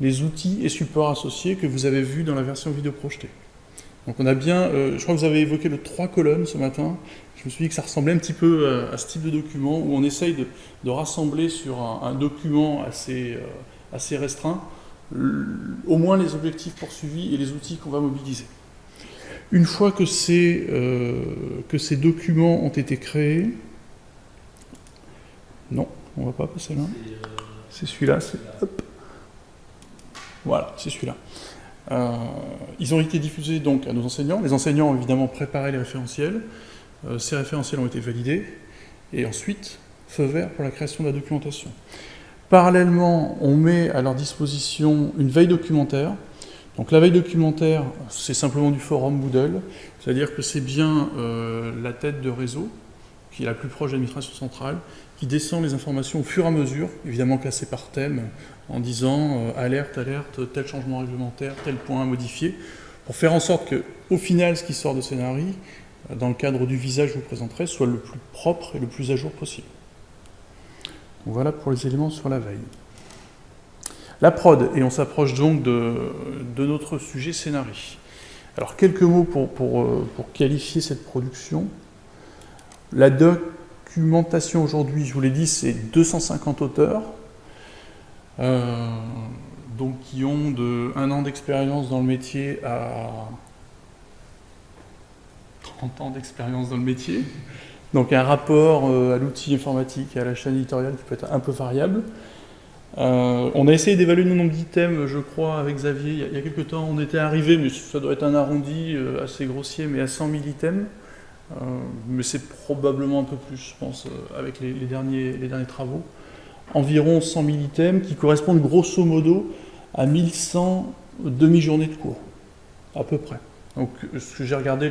les outils et supports associés que vous avez vus dans la version vidéo projetée. Donc on a bien, euh, je crois que vous avez évoqué le trois colonnes ce matin, je me suis dit que ça ressemblait un petit peu à, ce type de document où on essaye de, rassembler sur un, document assez, euh, assez restreint au moins les objectifs poursuivis et les outils qu'on va mobiliser. Une fois que ces, euh, que ces documents ont été créés, non, on va pas passer là. C'est celui-là. Voilà, c'est celui-là. Euh, ils ont été diffusés donc à nos enseignants. Les enseignants ont évidemment préparé les référentiels. Euh, ces référentiels ont été validés. Et ensuite, feu vert pour la création de la documentation. Parallèlement, on met à leur disposition une veille documentaire. Donc la veille documentaire, c'est simplement du forum Moodle, c'est-à-dire que c'est bien euh, la tête de réseau, qui est la plus proche de l'administration centrale, qui descend les informations au fur et à mesure, évidemment classées par thème, en disant euh, alerte, alerte, tel changement réglementaire, tel point à modifier, pour faire en sorte que, au final, ce qui sort de scénario, euh, dans le cadre du visage que je vous présenterai, soit le plus propre et le plus à jour possible. voilà pour les éléments sur la veille. La prod, et on s'approche donc de, notre sujet scénario. Alors quelques mots euh, pour qualifier cette production. La doc documentation aujourd'hui, je vous l'ai dit, c'est 250 auteurs, donc qui ont de un an d'expérience dans le métier à 30 ans d'expérience dans le métier. Donc un rapport euh, à l'outil informatique et à la chaîne éditoriale qui peut être un peu variable. Euh, on a essayé d'évaluer le nombre d'items, je crois, avec Xavier. Il y, a, quelques temps, on était arrivé, mais ça doit être un arrondi assez grossier, mais à 100 000 items. Euh, mais c'est probablement un peu plus, je pense, euh, avec les derniers travaux. Environ 100 000 items qui correspondent grosso modo à 1100 demi-journées de cours, à peu près. Donc ce que j'ai regardé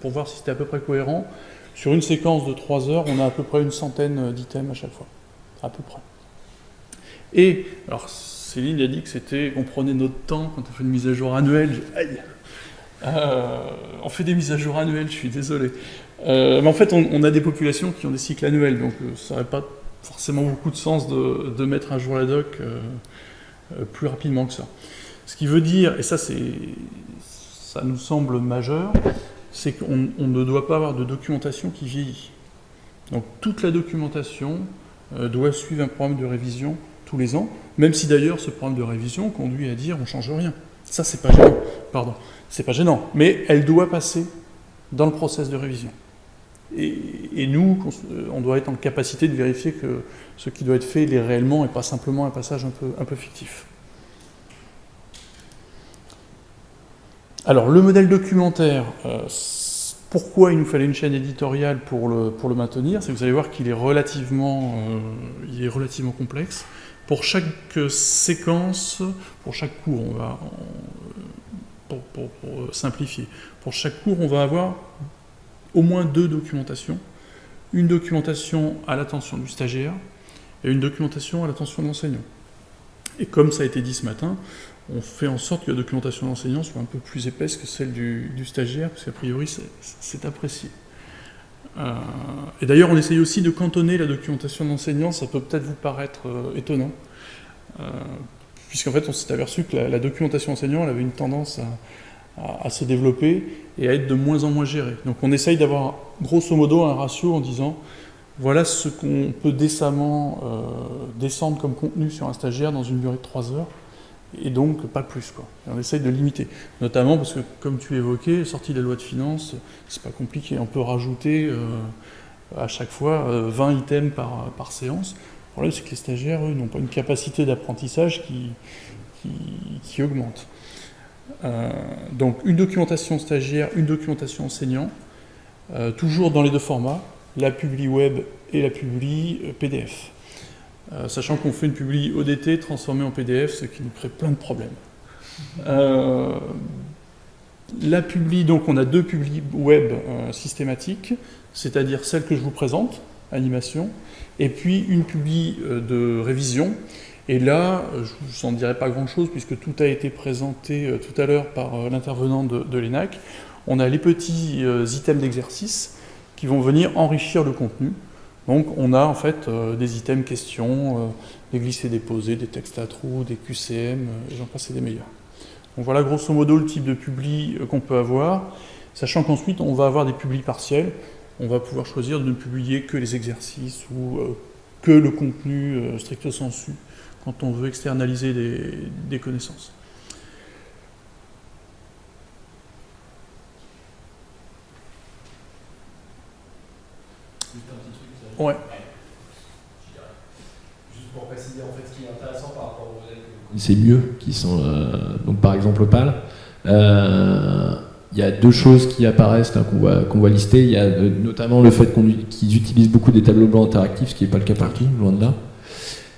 pour voir si c'était à peu près cohérent, sur une séquence de 3 heures, on a à peu près une centaine d'items à chaque fois. À peu près. Et, alors Céline a dit que c'était, qu'on prenait notre temps quand on fait une mise à jour annuelle. Aïe euh, on fait des mises à jour annuelles, je suis désolé. Euh, mais en fait, on, a des populations qui ont des cycles annuels, donc euh, ça n'aurait pas forcément beaucoup de sens de, mettre à jour la doc plus rapidement que ça. Ce qui veut dire, et ça, ça nous semble majeur, c'est qu'on ne doit pas avoir de documentation qui vieillit. Donc toute la documentation doit suivre un programme de révision tous les ans, même si d'ailleurs ce programme de révision conduit à dire on change rien. Ça, c'est pas gênant. Pardon. C'est pas gênant. Mais elle doit passer dans le process de révision. Et, nous, on doit être en capacité de vérifier que ce qui doit être fait est réellement et pas simplement un passage un peu, un peu fictif. Alors, le modèle documentaire, euh, pourquoi il nous fallait une chaîne éditoriale pour le, pour le maintenir C'est que vous allez voir qu'il est, relativement, euh, il est relativement complexe. Pour chaque séquence, pour chaque cours, on va, pour, pour, simplifier, pour chaque cours, on va avoir au moins deux documentations. Une documentation à l'attention du stagiaire et une documentation à l'attention de l'enseignant. Et comme ça a été dit ce matin, on fait en sorte que la documentation d'enseignant soit un peu plus épaisse que celle du, stagiaire, parce qu'a priori c'est apprécié. Euh, et d'ailleurs on essaye aussi de cantonner la documentation d'enseignant, ça peut peut-être vous paraître euh, étonnant, euh, puisqu'en fait on s'est aperçu que la, documentation enseignant elle avait une tendance à, à, se développer et à être de moins en moins gérée. Donc on essaye d'avoir grosso modo un ratio en disant voilà ce qu'on peut décemment descendre comme contenu sur un stagiaire dans une durée de 3 heures, et donc pas plus. Quoi. on essaye de limiter, notamment parce que, comme tu évoquais, sortie de la loi de finances, c'est pas compliqué, on peut rajouter euh, à chaque fois 20 euh, items par, par séance. Le problème, c'est que les stagiaires, eux, n'ont pas une capacité d'apprentissage qui, qui, augmente. Euh, donc une documentation stagiaire, une documentation enseignant, toujours dans les deux formats, la publi web et la publi PDF. Euh, sachant qu'on fait une publi ODT transformée en PDF, ce qui nous crée plein de problèmes. Euh, la publi, donc on a deux publis web euh, systématiques, c'est-à-dire celle que je vous présente, animation, et puis une publi de révision. Et là, je ne vous en dirai pas grand-chose puisque tout a été présenté tout à l'heure par l'intervenant de, l'ENAC. On a les petits items d'exercice qui vont venir enrichir le contenu. Donc on a en fait euh, des items questions, euh, des glissés-déposés, des textes à trous, des QCM, euh, j'en passe des meilleurs. Donc voilà grosso modo le type de publi qu'on peut avoir, sachant qu'ensuite on va avoir des publis partiels, on va pouvoir choisir de ne publier que les exercices ou que le contenu stricto sensu quand on veut externaliser des connaissances. Ouais. Juste pour préciser, en fait, ce qui est intéressant par rapport aux modèles que vous connaissez mieux, qui sont, euh, donc par exemple Opal, euh, il y a deux choses qui apparaissent qu'on va, qu'on va lister. Il y a euh, notamment le fait qu'ils utilisent beaucoup des tableaux blancs interactifs, ce qui n'est pas le cas partout, loin de là.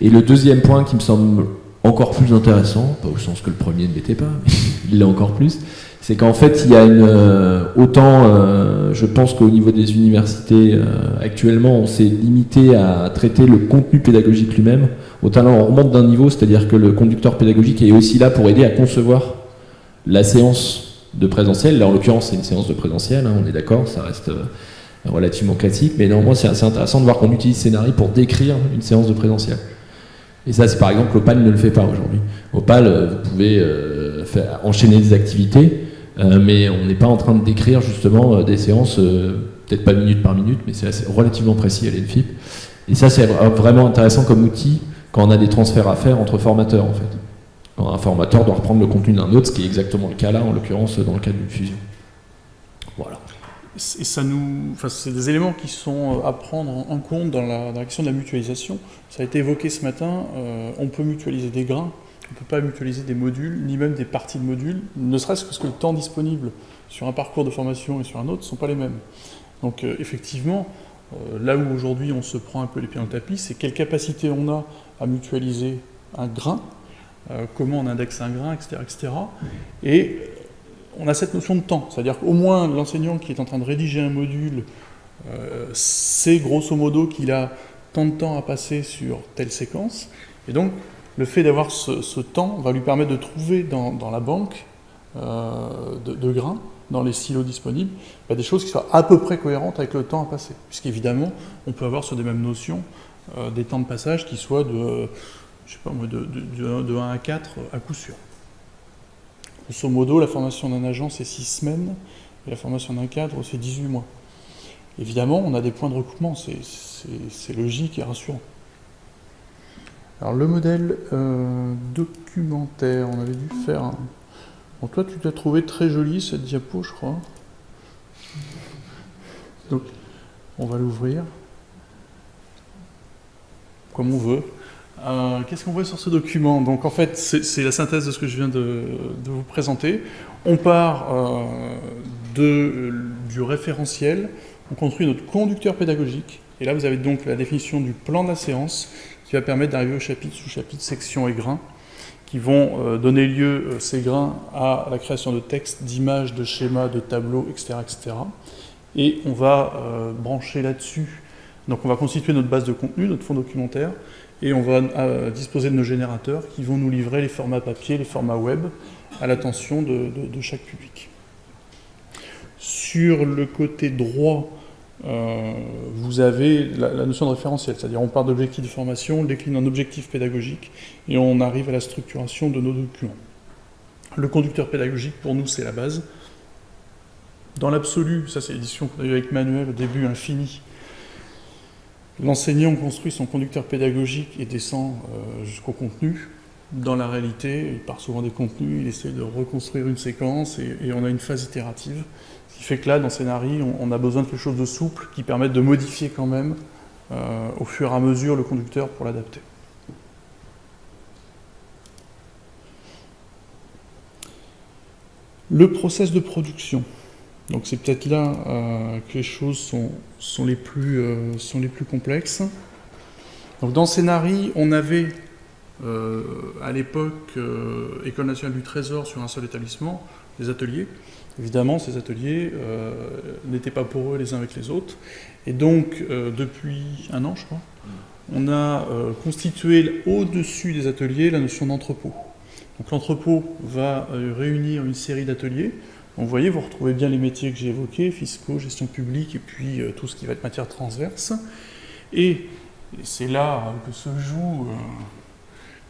Et le deuxième point qui me semble encore plus intéressant, pas au sens que le premier ne l'était pas, mais il l'est encore plus, c'est qu'en fait, il y a une euh, autant, euh, je pense qu'au niveau des universités euh, actuellement, on s'est limité à traiter le contenu pédagogique lui-même. Autant là, on remonte d'un niveau, c'est-à-dire que le conducteur pédagogique est aussi là pour aider à concevoir la séance de présentiel. Là, en l'occurrence, c'est une séance de présentiel, hein, on est d'accord, ça reste relativement classique, mais néanmoins, c'est intéressant de voir qu'on utilise Scénarii pour décrire une séance de présentiel. Et ça, c'est par exemple, Opal ne le fait pas aujourd'hui. Opal, vous pouvez faire, enchaîner des activités, euh, mais on n'est pas en train de décrire justement euh, des séances, euh, peut-être pas minute par minute, mais c'est relativement précis à l'ENFIP. Et ça, c'est vraiment intéressant comme outil quand on a des transferts à faire entre formateurs, en fait. Quand un formateur doit reprendre le contenu d'un autre, ce qui est exactement le cas là, en l'occurrence, dans le cas d'une fusion. Voilà. Et ça nous, enfin, c'est des éléments qui sont à prendre en compte dans la, question de la mutualisation. Ça a été évoqué ce matin. on peut mutualiser des grains on ne peut pas mutualiser des modules, ni même des parties de modules, ne serait-ce que parce que le temps disponible sur un parcours de formation et sur un autre ne sont pas les mêmes. Donc euh, effectivement, euh, là où aujourd'hui on se prend un peu les pieds dans le tapis, c'est quelle capacité on a à mutualiser un grain, euh, comment on indexe un grain, etc. etc. Et on a cette notion de temps, c'est-à-dire qu'au moins l'enseignant qui est en train de rédiger un module sait grosso modo qu'il a tant de temps à passer sur telle séquence, et donc le fait d'avoir ce, temps va lui permettre de trouver dans, la banque euh, de, grains, dans les silos disponibles, bah, des choses qui soient à peu près cohérentes avec le temps à passer. Puisqu'évidemment, on peut avoir sur des mêmes notions euh, des temps de passage qui soient de, je sais pas de, 1 à 4 à coup sûr. Grosso modo, la formation d'un agent, c'est 6 semaines, et la formation d'un cadre, c'est 18 mois. Évidemment, on a des points de recoupement, c'est logique et rassurant. Alors le modèle euh, documentaire, on avait dû faire un... Bon, toi tu t'as trouvé très jolie cette diapo, je crois. Donc, on va l'ouvrir comme on veut. Euh, qu'est-ce qu'on voit sur ce document? Donc en fait, c'est la synthèse de ce que je viens de, vous présenter. On part euh, de, du référentiel, on construit notre conducteur pédagogique, et là vous avez donc la définition du plan de la séance qui va permettre d'arriver au chapitre, sous-chapitre, section et grains, qui vont euh, donner lieu, ces grains, à la création de textes, d'images, de schémas, de tableaux, etc. etc. Et on va brancher là-dessus, donc on va constituer notre base de contenu, notre fond documentaire, et on va euh, disposer de nos générateurs qui vont nous livrer les formats papier, les formats web à l'attention de, chaque public. Sur le côté droit, euh, vous avez la, notion de référentiel, c'est-à-dire on part d'objectifs de formation, on décline en objectifs pédagogiques et on arrive à la structuration de nos documents. Le conducteur pédagogique, pour nous, c'est la base. Dans l'absolu, ça c'est l'édition qu'on a eue avec Manuel au début, infini, L'enseignant construit son conducteur pédagogique et descend euh, jusqu'au contenu. Dans la réalité, il part souvent des contenus, il essaie de reconstruire une séquence et, on a une phase itérative. Ce qui fait que là, dans Scénarii, on, a besoin de quelque chose de souple qui permette de modifier quand même euh, au fur et à mesure le conducteur pour l'adapter. Le process de production. Donc c'est peut-être là euh, que les choses sont, les plus, euh, sont les plus complexes. Donc dans Scénarii, on avait euh, à l'époque École nationale du Trésor sur un seul établissement, des ateliers. Évidemment, ces ateliers n'étaient pas pour eux les uns avec les autres. Et donc, depuis un an, je crois, on a constitué au-dessus des ateliers la notion d'entrepôt. Donc l'entrepôt va réunir une série d'ateliers vous voyez, vous retrouvez bien les métiers que j'ai évoqués, fiscaux, gestion publique, et puis euh, tout ce qui va être matière transverse. Et, c'est là que se joue, euh,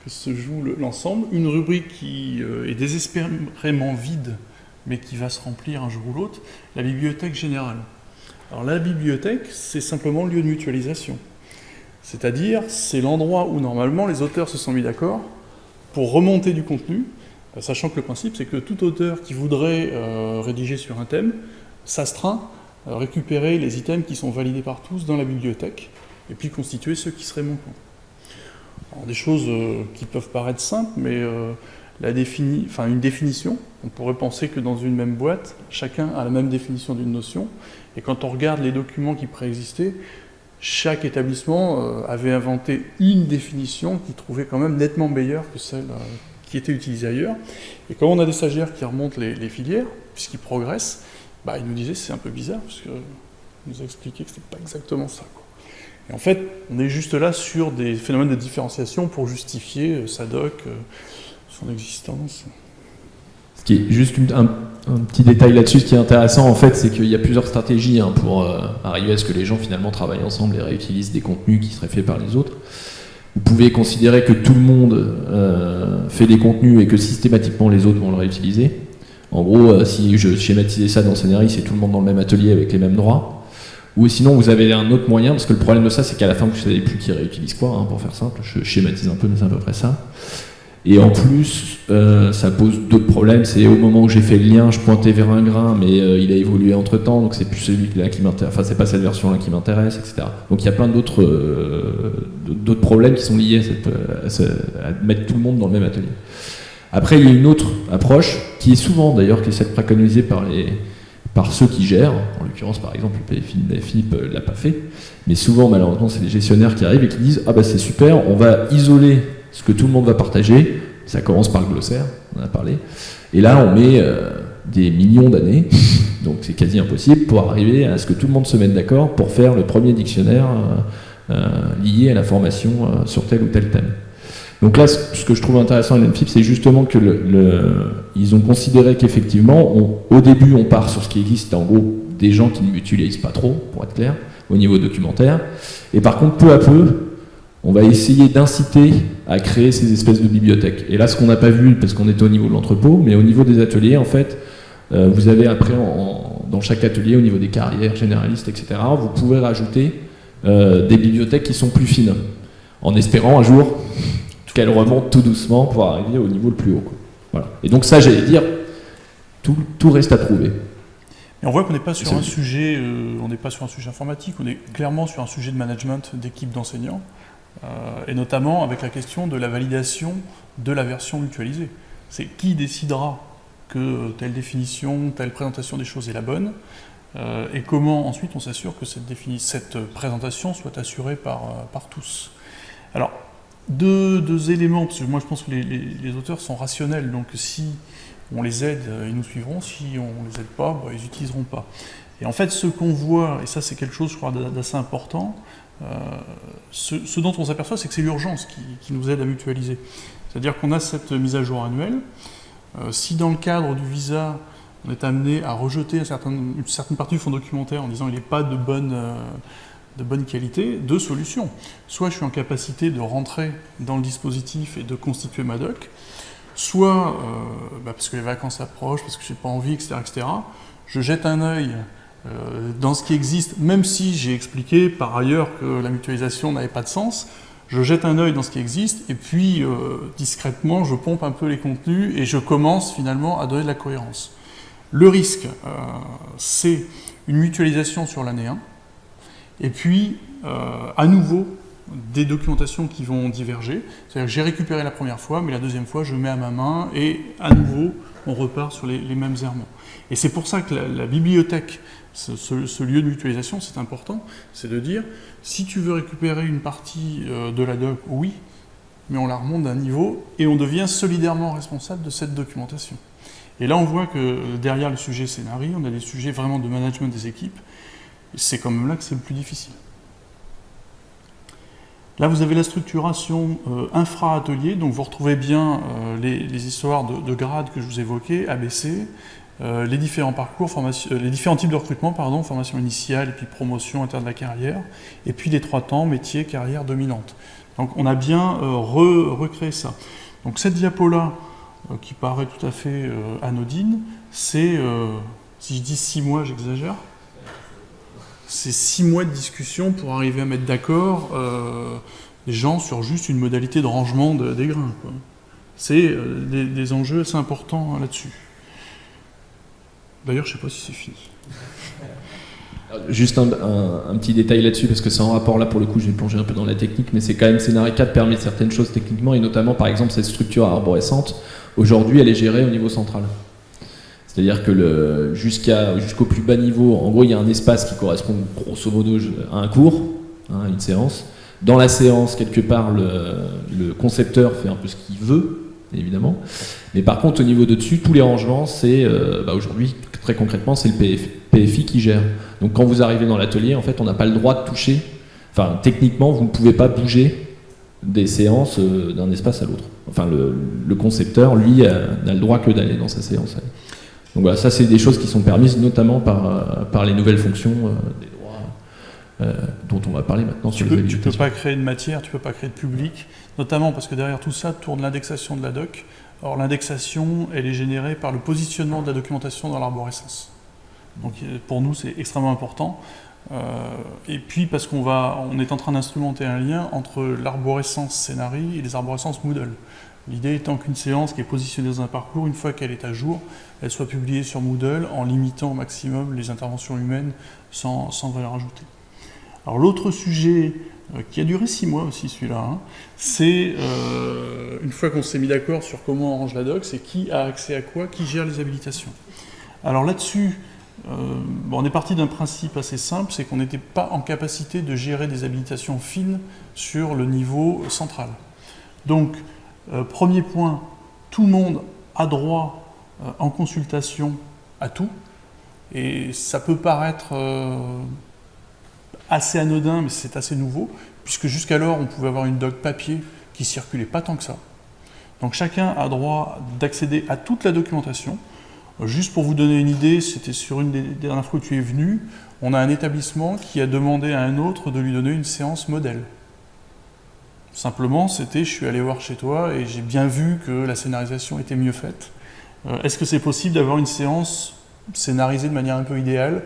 que se joue l'ensemble. Une rubrique qui euh, est désespérément vide, mais qui va se remplir un jour ou l'autre, la bibliothèque générale. Alors la bibliothèque, c'est simplement le lieu de mutualisation. C'est-à-dire, c'est l'endroit où normalement les auteurs se sont mis d'accord pour remonter du contenu, euh, sachant que le principe, c'est que tout auteur qui voudrait euh, rédiger sur un thème s'astreint à récupérer les items qui sont validés par tous dans la bibliothèque, et puis constituer ceux qui seraient manquants. Des choses euh, qui peuvent paraître simples, mais enfin, une définition, on pourrait penser que dans une même boîte, chacun a la même définition d'une notion, et quand on regarde les documents qui préexistaient, chaque établissement avait inventé une définition qui trouvait quand même nettement meilleure que celle qui étaient utilisés ailleurs. Et quand on a des stagiaires qui remontent les, filières, puisqu'ils progressent, bah, ils nous disaient c'est un peu bizarre, parce que nous a expliqué que c'était pas exactement ça. Et en fait, on est juste là sur des phénomènes de différenciation pour justifier euh, sa doc, euh, son existence. Ce qui est juste un, petit détail là-dessus, ce qui est intéressant en fait, c'est qu'il y a plusieurs stratégies hein, pour euh, arriver à ce que les gens finalement travaillent ensemble et réutilisent des contenus qui seraient faits par les autres vous pouvez considérer que tout le monde euh, fait des contenus et que systématiquement les autres vont le réutiliser. En gros, euh, si je schématisais ça dans Scénarii, c'est tout le monde dans le même atelier avec les mêmes droits. Ou sinon, vous avez un autre moyen, parce que le problème de ça, c'est qu'à la fin, vous ne savez plus qui réutilise quoi, hein, pour faire simple. Je schématise un peu, mais c'est à peu près ça. Et en plus, euh, ça pose d'autres problèmes. C'est au moment où j'ai fait le lien, je pointais vers un grain, mais euh, il a évolué entre temps, donc c'est plus celui-là qui m'intéresse. Enfin, c'est pas cette version-là qui m'intéresse, etc. Donc il y a plein d'autres euh, problèmes qui sont liés à, mettre tout le monde dans le même atelier. Après, il y a une autre approche qui est souvent d'ailleurs qui est celle préconisée par les par ceux qui gèrent, en l'occurrence par exemple le PFIP ne l'a pas fait, mais souvent malheureusement c'est les gestionnaires qui arrivent et qui disent ah bah c'est super, on va isoler ce que tout le monde va partager, ça commence par le glossaire, on en a parlé, et là on met euh, des millions d'années, donc c'est quasi impossible, pour arriver à ce que tout le monde se mette d'accord pour faire le premier dictionnaire euh, euh, lié à l'information sur tel ou tel thème. Donc là, ce que je trouve intéressant à l'NFIP, c'est justement que ils ont considéré qu'effectivement, au début, on part sur ce qui existe, en gros, des gens qui ne mutualisent pas trop, pour être clair, au niveau documentaire, et par contre, peu à peu, on va essayer d'inciter à créer ces espèces de bibliothèques. Et là, ce qu'on n'a pas vu, parce qu'on était au niveau de l'entrepôt, mais au niveau des ateliers, en fait, euh, vous avez après, dans chaque atelier, au niveau des carrières généralistes, etc., vous pouvez rajouter euh, des bibliothèques qui sont plus fines, en espérant un jour qu'elles remontent tout doucement pour arriver au niveau le plus haut. Voilà. Et donc ça, j'allais dire, tout, tout reste à prouver. Et on voit qu'on n'est pas sur un sujet, euh, on n'est pas sur un sujet informatique, on est clairement sur un sujet de management d'équipe d'enseignants. Et notamment avec la question de la validation de la version mutualisée. C'est qui décidera que telle définition, telle présentation des choses est la bonne, euh, et comment ensuite on s'assure que cette, cette, présentation soit assurée par, euh, par tous. Alors, deux, éléments, parce que moi je pense que les, auteurs sont rationnels, donc si on les aide, euh, ils nous suivront, si on ne les aide pas, bah, ils n'utiliseront pas. Et en fait, ce qu'on voit, et ça c'est quelque chose je crois d'assez important, ce, dont on s'aperçoit, c'est que c'est l'urgence qui, nous aide à mutualiser. C'est-à-dire qu'on a cette mise à jour annuelle. si dans le cadre du visa, on est amené à rejeter une certaine partie du fonds documentaire en disant qu'il n'est pas de bonne, euh, de bonne qualité, deux solutions. Soit je suis en capacité de rentrer dans le dispositif et de constituer ma doc, soit, euh, bah, parce que les vacances approchent, parce que je n'ai pas envie, etc., etc., je jette un œil euh, dans ce qui existe, même si j'ai expliqué par ailleurs que la mutualisation n'avait pas de sens, je jette un œil dans ce qui existe, et puis discrètement, je pompe un peu les contenus, et je commence finalement à donner de la cohérence. Le risque, euh, c'est une mutualisation sur l'année 1, et puis, euh, à nouveau, des documentations qui vont diverger. C'est-à-dire que j'ai récupéré la première fois, mais la deuxième fois, je mets à ma main, et à nouveau, on repart sur les, mêmes errements. Et c'est pour ça que la, bibliothèque, ce, lieu de mutualisation, c'est important, c'est de dire, si tu veux récupérer une partie euh, de la doc, oui, mais on la remonte d'un niveau, et on devient solidairement responsable de cette documentation. Et là, on voit que derrière le sujet scénario, on a des sujets vraiment de management des équipes. C'est quand même là que c'est le plus difficile. Là, vous avez la structuration euh, infra-atelier, donc vous retrouvez bien euh, les, histoires de, grades que je vous évoquais, ABC, euh, les différents parcours, les différents types de recrutement, pardon, formation initiale et puis promotion interne de la carrière, et puis les trois temps, métier, carrière dominante. Donc on a bien recréé ça. Donc cette diapo-là, euh, qui paraît tout à fait euh, anodine, c'est, euh, si je dis six mois, j'exagère, c'est six mois de discussion pour arriver à mettre d'accord les gens sur juste une modalité de rangement des grains. C'est des, enjeux assez importants là-dessus. D'ailleurs, je ne sais pas si c'est fini. Juste un, petit détail là-dessus, parce que c'est en rapport là pour le coup, je vais plonger un peu dans la technique, mais c'est quand même Scénario 4 permet certaines choses techniquement, et notamment par exemple cette structure arborescente Aujourd'hui, elle est gérée au niveau central. C'est-à-dire que jusqu'au plus bas niveau, en gros, il y a un espace qui correspond grosso modo à un cours, hein, une séance. Dans la séance, quelque part, le, concepteur fait un peu ce qu'il veut, évidemment. Mais par contre, au niveau de dessus, tous les rangements, c'est euh, bah, aujourd'hui, très concrètement, c'est le PFI qui gère. Donc quand vous arrivez dans l'atelier, en fait, on n'a pas le droit de toucher. Enfin, techniquement, vous ne pouvez pas bouger des séances euh, d'un espace à l'autre. Enfin, le, concepteur, lui, n'a le droit que d'aller dans sa séance. Donc voilà, ça c'est des choses qui sont permises notamment par, euh, par les nouvelles fonctions euh, des droits dont on va parler maintenant. Tu ne peux, pas créer de matière, tu ne peux pas créer de public, notamment parce que derrière tout ça tourne l'indexation de la doc. Or l'indexation, elle est générée par le positionnement de la documentation dans l'arborescence. Donc pour nous, c'est extrêmement important. Euh, et puis parce qu'on va, on est en train d'instrumenter un lien entre l'arborescence Scénari et les arborescences Moodle. L'idée étant qu'une séance qui est positionnée dans un parcours, une fois qu'elle est à jour, elle soit publiée sur Moodle en limitant au maximum les interventions humaines sans, sans valeur ajoutée. Alors l'autre sujet euh, qui a duré six mois aussi celui-là, hein, c'est euh, une fois qu'on s'est mis d'accord sur comment on range la doc, c'est qui a accès à quoi, qui gère les habilitations. Alors là-dessus, euh, on est parti d'un principe assez simple, c'est qu'on n'était pas en capacité de gérer des habilitations fines sur le niveau central. Donc, euh, premier point, tout le monde a droit euh, en consultation à tout, et ça peut paraître assez anodin, mais c'est assez nouveau, puisque jusqu'alors on pouvait avoir une doc papier qui circulait pas tant que ça. Donc chacun a droit d'accéder à toute la documentation, Juste pour vous donner une idée, c'était sur une des dernières fois que tu es venu, on a un établissement qui a demandé à un autre de lui donner une séance modèle. Simplement, c'était je suis allé voir chez toi et j'ai bien vu que la scénarisation était mieux faite. Euh, est-ce que c'est possible d'avoir une séance scénarisée de manière un peu idéale?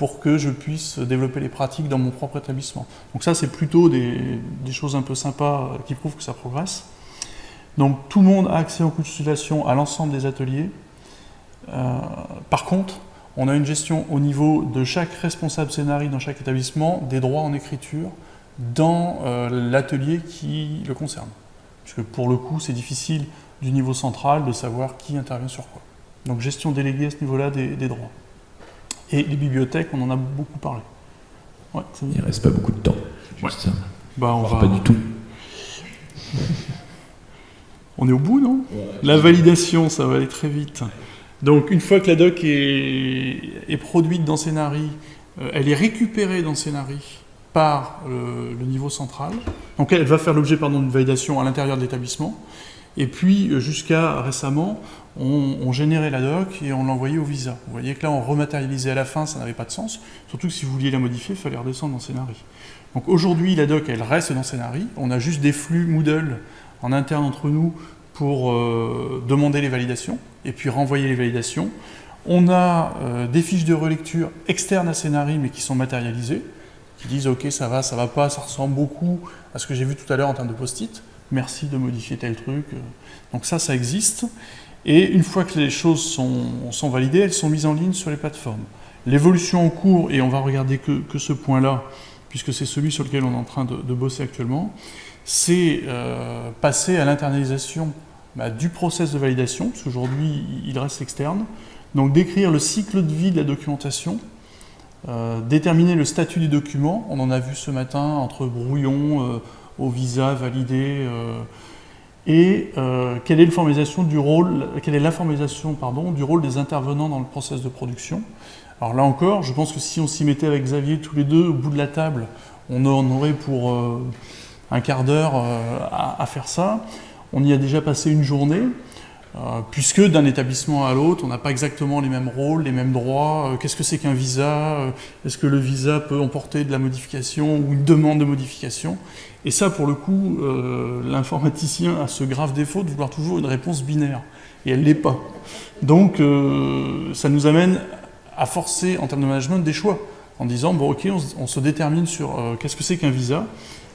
Pour que je puisse développer les pratiques dans mon propre établissement Donc ça, c'est plutôt des, choses un peu sympas qui prouvent que ça progresse. Donc tout le monde a accès aux consultations à l'ensemble des ateliers. Euh, par contre, on a une gestion au niveau de chaque responsable scénario dans chaque établissement des droits en écriture dans l'atelier qui le concerne. Puisque pour le coup, c'est difficile du niveau central de savoir qui intervient sur quoi. Donc gestion déléguée à ce niveau-là des, droits. Et les bibliothèques, on en a beaucoup parlé. Ouais, Il reste pas beaucoup de temps. Juste ça. Bah, on va... Pas du tout. on est au bout, non? La validation, ça va aller très vite. Donc une fois que la doc est, produite dans Scénari, euh, elle est récupérée dans Scénari par euh, le niveau central. Donc elle va faire l'objet d'une validation à l'intérieur de l'établissement. Et puis euh, jusqu'à récemment, on, générait la doc et on l'envoyait au visa. Vous voyez que là, on rematérialisait à la fin, ça n'avait pas de sens. Surtout que si vous vouliez la modifier, il fallait redescendre dans Scénari. Donc aujourd'hui, la doc, elle reste dans Scénari. On a juste des flux Moodle en interne entre nous pour euh, demander les validations et puis renvoyer les validations. On a euh, des fiches de relecture externes à Scénari, mais qui sont matérialisées, qui disent « Ok, ça va, ça va pas, ça ressemble beaucoup à ce que j'ai vu tout à l'heure en termes de post-it. Merci de modifier tel truc. » Donc ça, ça existe. Et une fois que les choses sont, validées, elles sont mises en ligne sur les plateformes. L'évolution en cours, et on va regarder que, ce point-là, puisque c'est celui sur lequel on est en train de, bosser actuellement, c'est euh, passer à l'internalisation bah, du process de validation, parce qu'aujourd'hui il reste externe, donc décrire le cycle de vie de la documentation, euh, déterminer le statut des documents, on en a vu ce matin entre brouillon, euh, au visa validé, et euh, quelle est l'information du rôle, quelle est pardon du rôle des intervenants dans le process de production. Alors là encore, je pense que si on s'y mettait avec Xavier tous les deux au bout de la table, on en aurait pour euh, un quart d'heure euh, à, faire ça. On y a déjà passé une journée. Euh, puisque d'un établissement à l'autre, on n'a pas exactement les mêmes rôles, les mêmes droits. Euh, qu'est-ce que c'est qu'un visa? Euh, Est-ce que le visa peut emporter de la modification ou une demande de modification? Et ça, pour le coup, l'informaticien a ce grave défaut de vouloir toujours une réponse binaire. Et elle ne l'est pas. Donc, ça nous amène à forcer, en termes de management, des choix. En disant, bon, ok, on, se détermine sur qu'est-ce que c'est qu'un visa?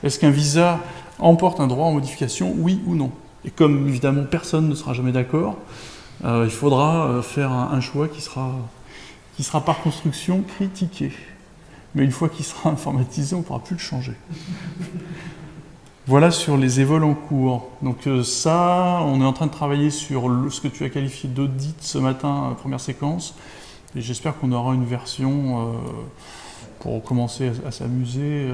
Est-ce qu'un visa emporte un droit en modification, oui ou non et comme évidemment personne ne sera jamais d'accord, euh, il faudra euh, faire un, choix qui sera, qui sera par construction critiqué. Mais une fois qu'il sera informatisé, on ne pourra plus le changer. Voilà sur les évols en cours. Donc euh, ça, on est en train de travailler sur ce que tu as qualifié d'audit ce matin, première séquence. Et j'espère qu'on aura une version pour commencer à, s'amuser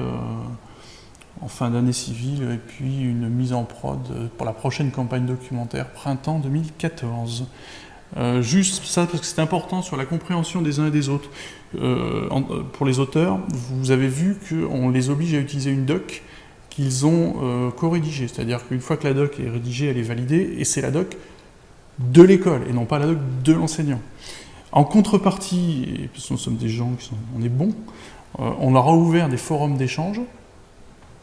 en fin d'année civile, et puis une mise en prod pour la prochaine campagne documentaire, printemps 2014. Euh, juste ça, parce que c'est important sur la compréhension des uns et des autres. Euh, pour les auteurs, vous avez vu qu'on les oblige à utiliser une doc qu'ils ont euh, co-rédigée. C'est-à-dire qu'une fois que la doc est rédigée, elle est validée, et c'est la doc de l'école, et non pas la doc de l'enseignant. En contrepartie, et parce nous sommes des gens qui sont, bons, on leur a ouvert des forums d'échange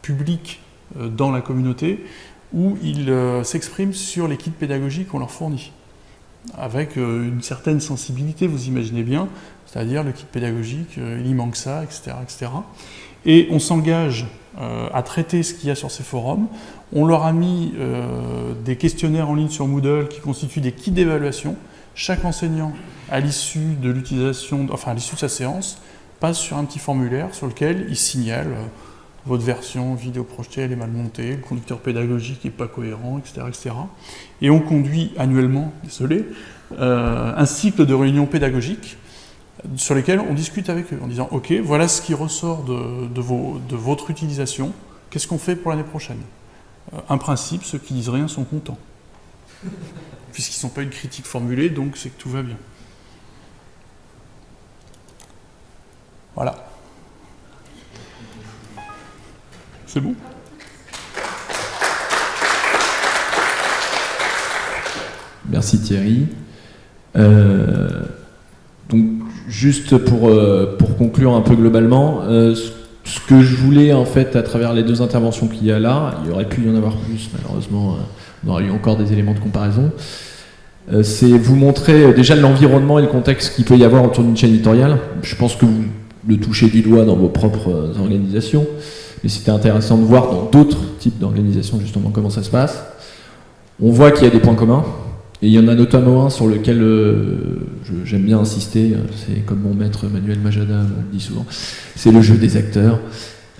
public euh, dans la communauté où ils euh, s'expriment sur les kits pédagogiques qu'on leur fournit, avec euh, une certaine sensibilité, vous imaginez bien, c'est-à-dire le kit pédagogique, il y manque ça, etc. etc. Et on s'engage à traiter ce qu'il y a sur ces forums. On leur a mis des questionnaires en ligne sur Moodle qui constituent des kits d'évaluation. Chaque enseignant, à l'issue de l'utilisation, enfin à l'issue de sa séance, passe sur un petit formulaire sur lequel il signale votre version vidéo projetée elle est mal montée, le conducteur pédagogique n'est pas cohérent, etc., etc. Et on conduit annuellement, désolé, euh, un cycle de réunions pédagogiques sur lesquelles on discute avec eux en disant « Ok, voilà ce qui ressort de, de, votre utilisation, qu'est-ce qu'on fait pour l'année prochaine? Euh, Un principe, ceux qui disent rien sont contents. Puisqu'ils ne sont pas une critique formulée, donc c'est que tout va bien. Voilà. C'est bon? Merci Thierry. Euh, donc juste pour, euh, pour conclure un peu globalement, euh, ce que je voulais en fait à travers les deux interventions qu'il y a là, il aurait pu y en avoir plus malheureusement, on aurait eu encore des éléments de comparaison, c'est vous montrer déjà l'environnement et le contexte qu'il peut y avoir autour d'une chaîne éditoriale. Je pense que vous le touchez du doigt dans vos propres organisations. Mais c'était intéressant de voir dans d'autres types d'organisations justement comment ça se passe. On voit qu'il y a des points communs, et il y en a notamment un sur lequel euh, j'aime bien insister, c'est comme mon maître Manuel Majada me dit souvent, c'est le jeu des acteurs.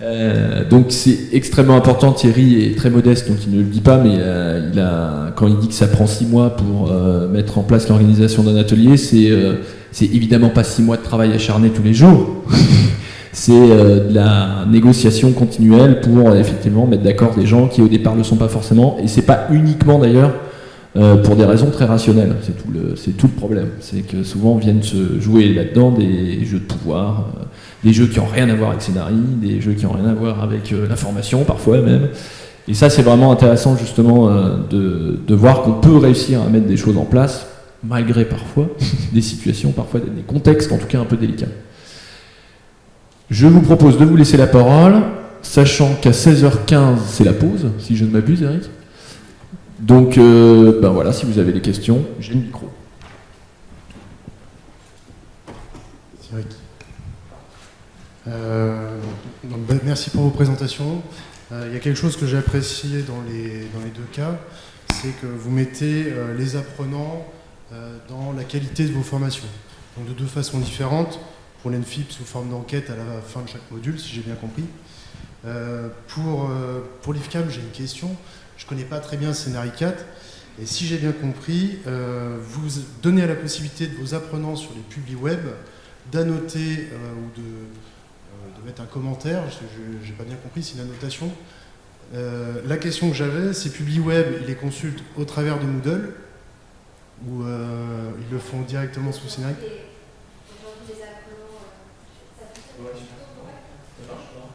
Euh, donc c'est extrêmement important. Thierry est très modeste, donc il ne le dit pas, mais euh, il a, quand il dit que ça prend six mois pour euh, mettre en place l'organisation d'un atelier, c'est c'est évidemment pas six mois de travail acharné tous les jours. c'est de la négociation continuelle pour effectivement mettre d'accord des gens qui au départ ne le sont pas forcément. Et c'est pas uniquement d'ailleurs pour des raisons très rationnelles. C'est tout tout le problème. C'est que souvent viennent se jouer là-dedans des jeux de pouvoir des jeux qui n'ont rien à voir avec scénarii, des jeux qui n'ont rien à voir avec euh, l'information parfois même. Et ça c'est vraiment intéressant justement euh, de, voir qu'on peut réussir à mettre des choses en place, malgré parfois des situations, parfois des contextes en tout cas un peu délicats. Je vous propose de vous laisser la parole, sachant qu'à 16h15 c'est la pause, si je ne m'abuse Eric. Donc euh, ben voilà, si vous avez des questions, j'ai le micro. Euh, ben, merci pour vos présentations. Euh, il y a quelque chose que j'ai apprécié dans les, deux cas, c'est que vous mettez les apprenants dans la qualité de vos formations. Donc de deux façons différentes, pour l'ENFIP sous forme d'enquête à la fin de chaque module, si j'ai bien compris. pour l'IFCAM, j'ai une question. Je ne connais pas très bien Scénarii 4. Et si j'ai bien compris, vous donnez à la possibilité de vos apprenants sur les publis web d'annoter ou de mettre un commentaire, je n'ai pas bien compris, c'est une annotation. Euh, la question que j'avais, c'est PubliWeb, ils les consultent au travers de Moodle ou euh, ils le font directement sous Scénarii